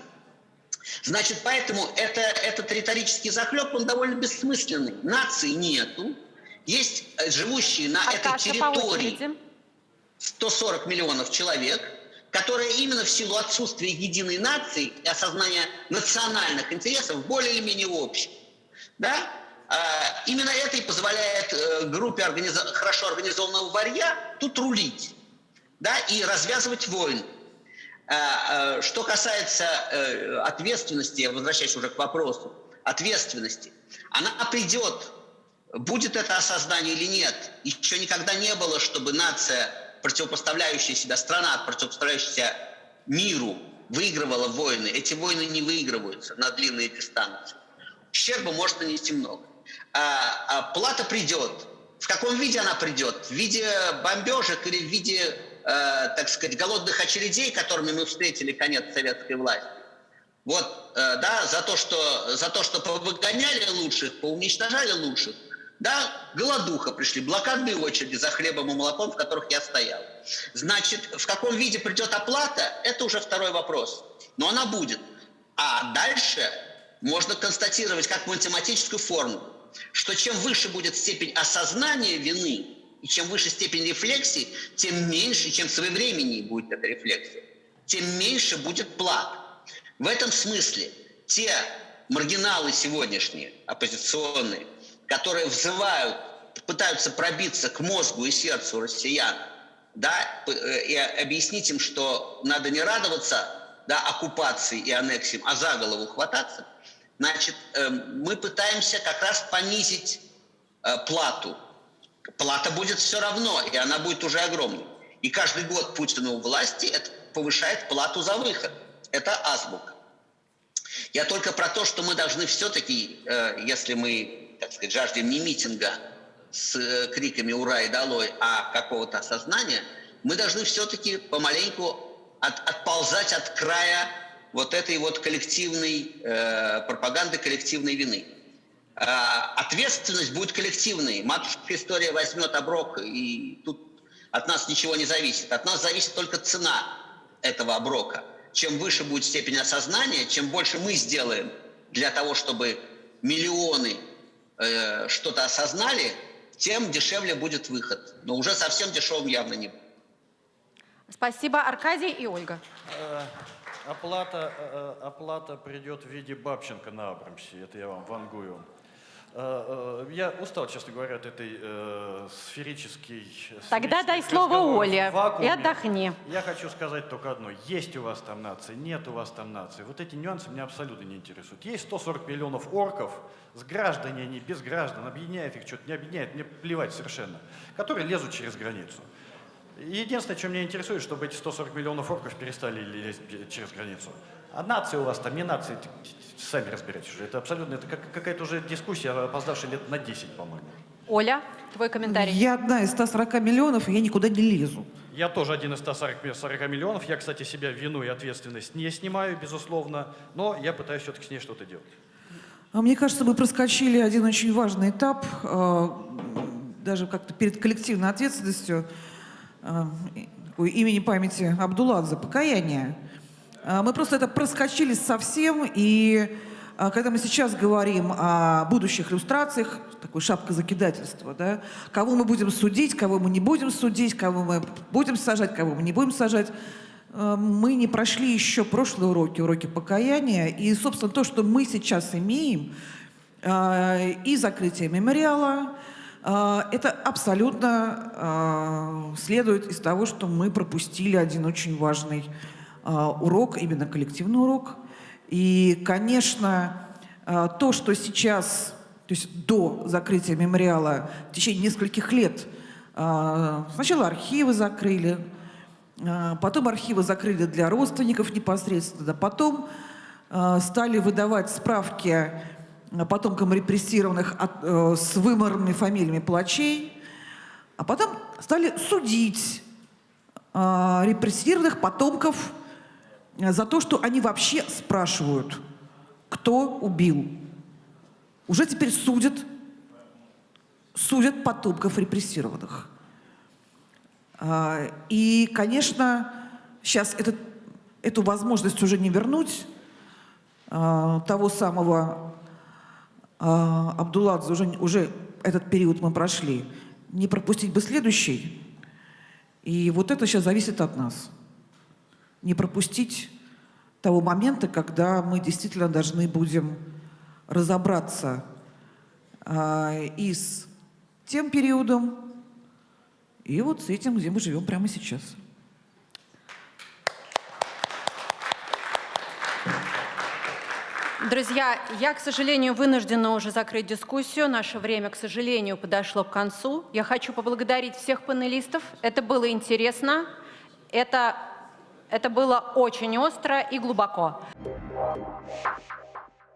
Значит, поэтому это, этот риторический захлеб, он довольно бессмысленный. Нации нету. Есть э, живущие на этой Аркаша, по территории очереди. 140 миллионов человек, которые именно в силу отсутствия единой нации и осознания национальных интересов более или менее общих. Да? А, Именно это и позволяет э, группе организа- хорошо организованного варья тут рулить да, и развязывать войны. А, а, Что касается э, ответственности, я возвращаюсь уже к вопросу, ответственности, она придет, будет это осознание или нет. Еще никогда не было, чтобы нация, противопоставляющая себя, страна, противопоставляющая миру, выигрывала войны. Эти войны не выигрываются на длинные дистанции. Ущерба может нанести много. А, а плата придет. В каком виде она придет? В виде бомбежек или в виде, э, так сказать, голодных очередей, которыми мы встретили конец советской власти? Вот, э, да, за то, что, за то, что повыгоняли лучших, поуничтожали лучших, да, голодуха пришли, блокадные очереди за хлебом и молоком, в которых я стоял. Значит, в каком виде придет оплата, это уже второй вопрос. Но она будет. А дальше можно констатировать как математическую формулу, что чем выше будет степень осознания вины, и чем выше степень рефлексии, тем меньше, чем своевременнее будет эта рефлексия, тем меньше будет плат. В этом смысле те маргиналы сегодняшние, оппозиционные, которые взывают, пытаются пробиться к мозгу и сердцу россиян, да, э, и объяснить им, что надо не радоваться да, оккупации и аннексиям, а за голову хвататься, значит, эм, мы пытаемся как раз понизить э, плату. Плата будет все равно, и она будет уже огромной. И каждый год Путину власти это повышает плату за выход. Это азбука. Я только про то, что мы должны все-таки, э, если мы, так сказать, жаждем не митинга с э, криками «Ура!» и «Долой!», а какого-то осознания, мы должны все-таки помаленьку от- отползать от края вот этой вот коллективной э, пропаганды, коллективной вины. А, ответственность будет коллективной. Матушка история возьмет оброк, и тут от нас ничего не зависит. От нас зависит только цена этого оброка. Чем выше будет степень осознания, чем больше мы сделаем для того, чтобы миллионы э, что-то осознали, тем дешевле будет выход. Но уже совсем дешевым явно не будет. Спасибо, Аркадий и Ольга. Э, Оплата, э, оплата придет в виде Бабченко на Абрамсе, это я вам вангую. Э, Я устал, честно говоря, от этой э, сферической... Тогда дай слово Оле и отдохни. Я хочу сказать только одно. Есть у вас там нации, нет у вас там нации. Вот эти нюансы меня абсолютно не интересуют. Есть 140 миллионов орков, с граждане они, без граждан, объединяет их что-то, не объединяет, мне плевать совершенно, которые лезут через границу. Единственное, что меня интересует, чтобы эти 140 миллионов орков перестали лезть через границу. А нация у вас там, не т- сами разбирайтесь уже. Это абсолютно, это как, какая-то уже дискуссия, опоздавшая лет на 10, по-моему. Оля, твой комментарий. Я одна из 140 миллионов, и я никуда не лезу. Я тоже один из 140 ми- 40 миллионов. Я, кстати, себя вину и ответственность не снимаю, безусловно, но я пытаюсь все-таки с ней что-то делать. А Мне кажется, мы проскочили один очень важный этап, э, даже как-то перед коллективной ответственностью такой имени памяти Абдуладзе, покаяние. Мы просто это проскочили совсем, и когда мы сейчас говорим о будущих иллюстрациях, такой шапка закидательства, да, кого мы будем судить, кого мы не будем судить, кого мы будем сажать, кого мы не будем сажать, мы не прошли еще прошлые уроки, уроки покаяния. И, собственно, то, что мы сейчас имеем, э, и закрытие мемориала, э, это абсолютно э, следует из того, что мы пропустили один очень важный э, урок, именно коллективный урок. И, конечно, э, то, что сейчас то есть до закрытия мемориала в течение нескольких лет сначала архивы закрыли, потом архивы закрыли для родственников непосредственно, потом а, стали выдавать справки потомкам репрессированных э, с выморными фамилиями палачей, а потом стали судить а, репрессированных потомков э, за то, что они вообще спрашивают, кто убил. Уже теперь судят, судят потомков репрессированных. А, И, конечно, сейчас этот, эту возможность уже не вернуть. А, Того самого а, Абдулладзе уже, уже этот период мы прошли. Не пропустить бы следующий. И вот это сейчас зависит от нас. Не пропустить того момента, когда мы действительно должны будем разобраться и с тем периодом, и вот с этим, где мы живем прямо сейчас. Друзья, я, к сожалению, вынуждена уже закрыть дискуссию. Наше время, к сожалению, подошло к концу. Я хочу поблагодарить всех панелистов. Это было интересно. Это, это было очень остро и глубоко.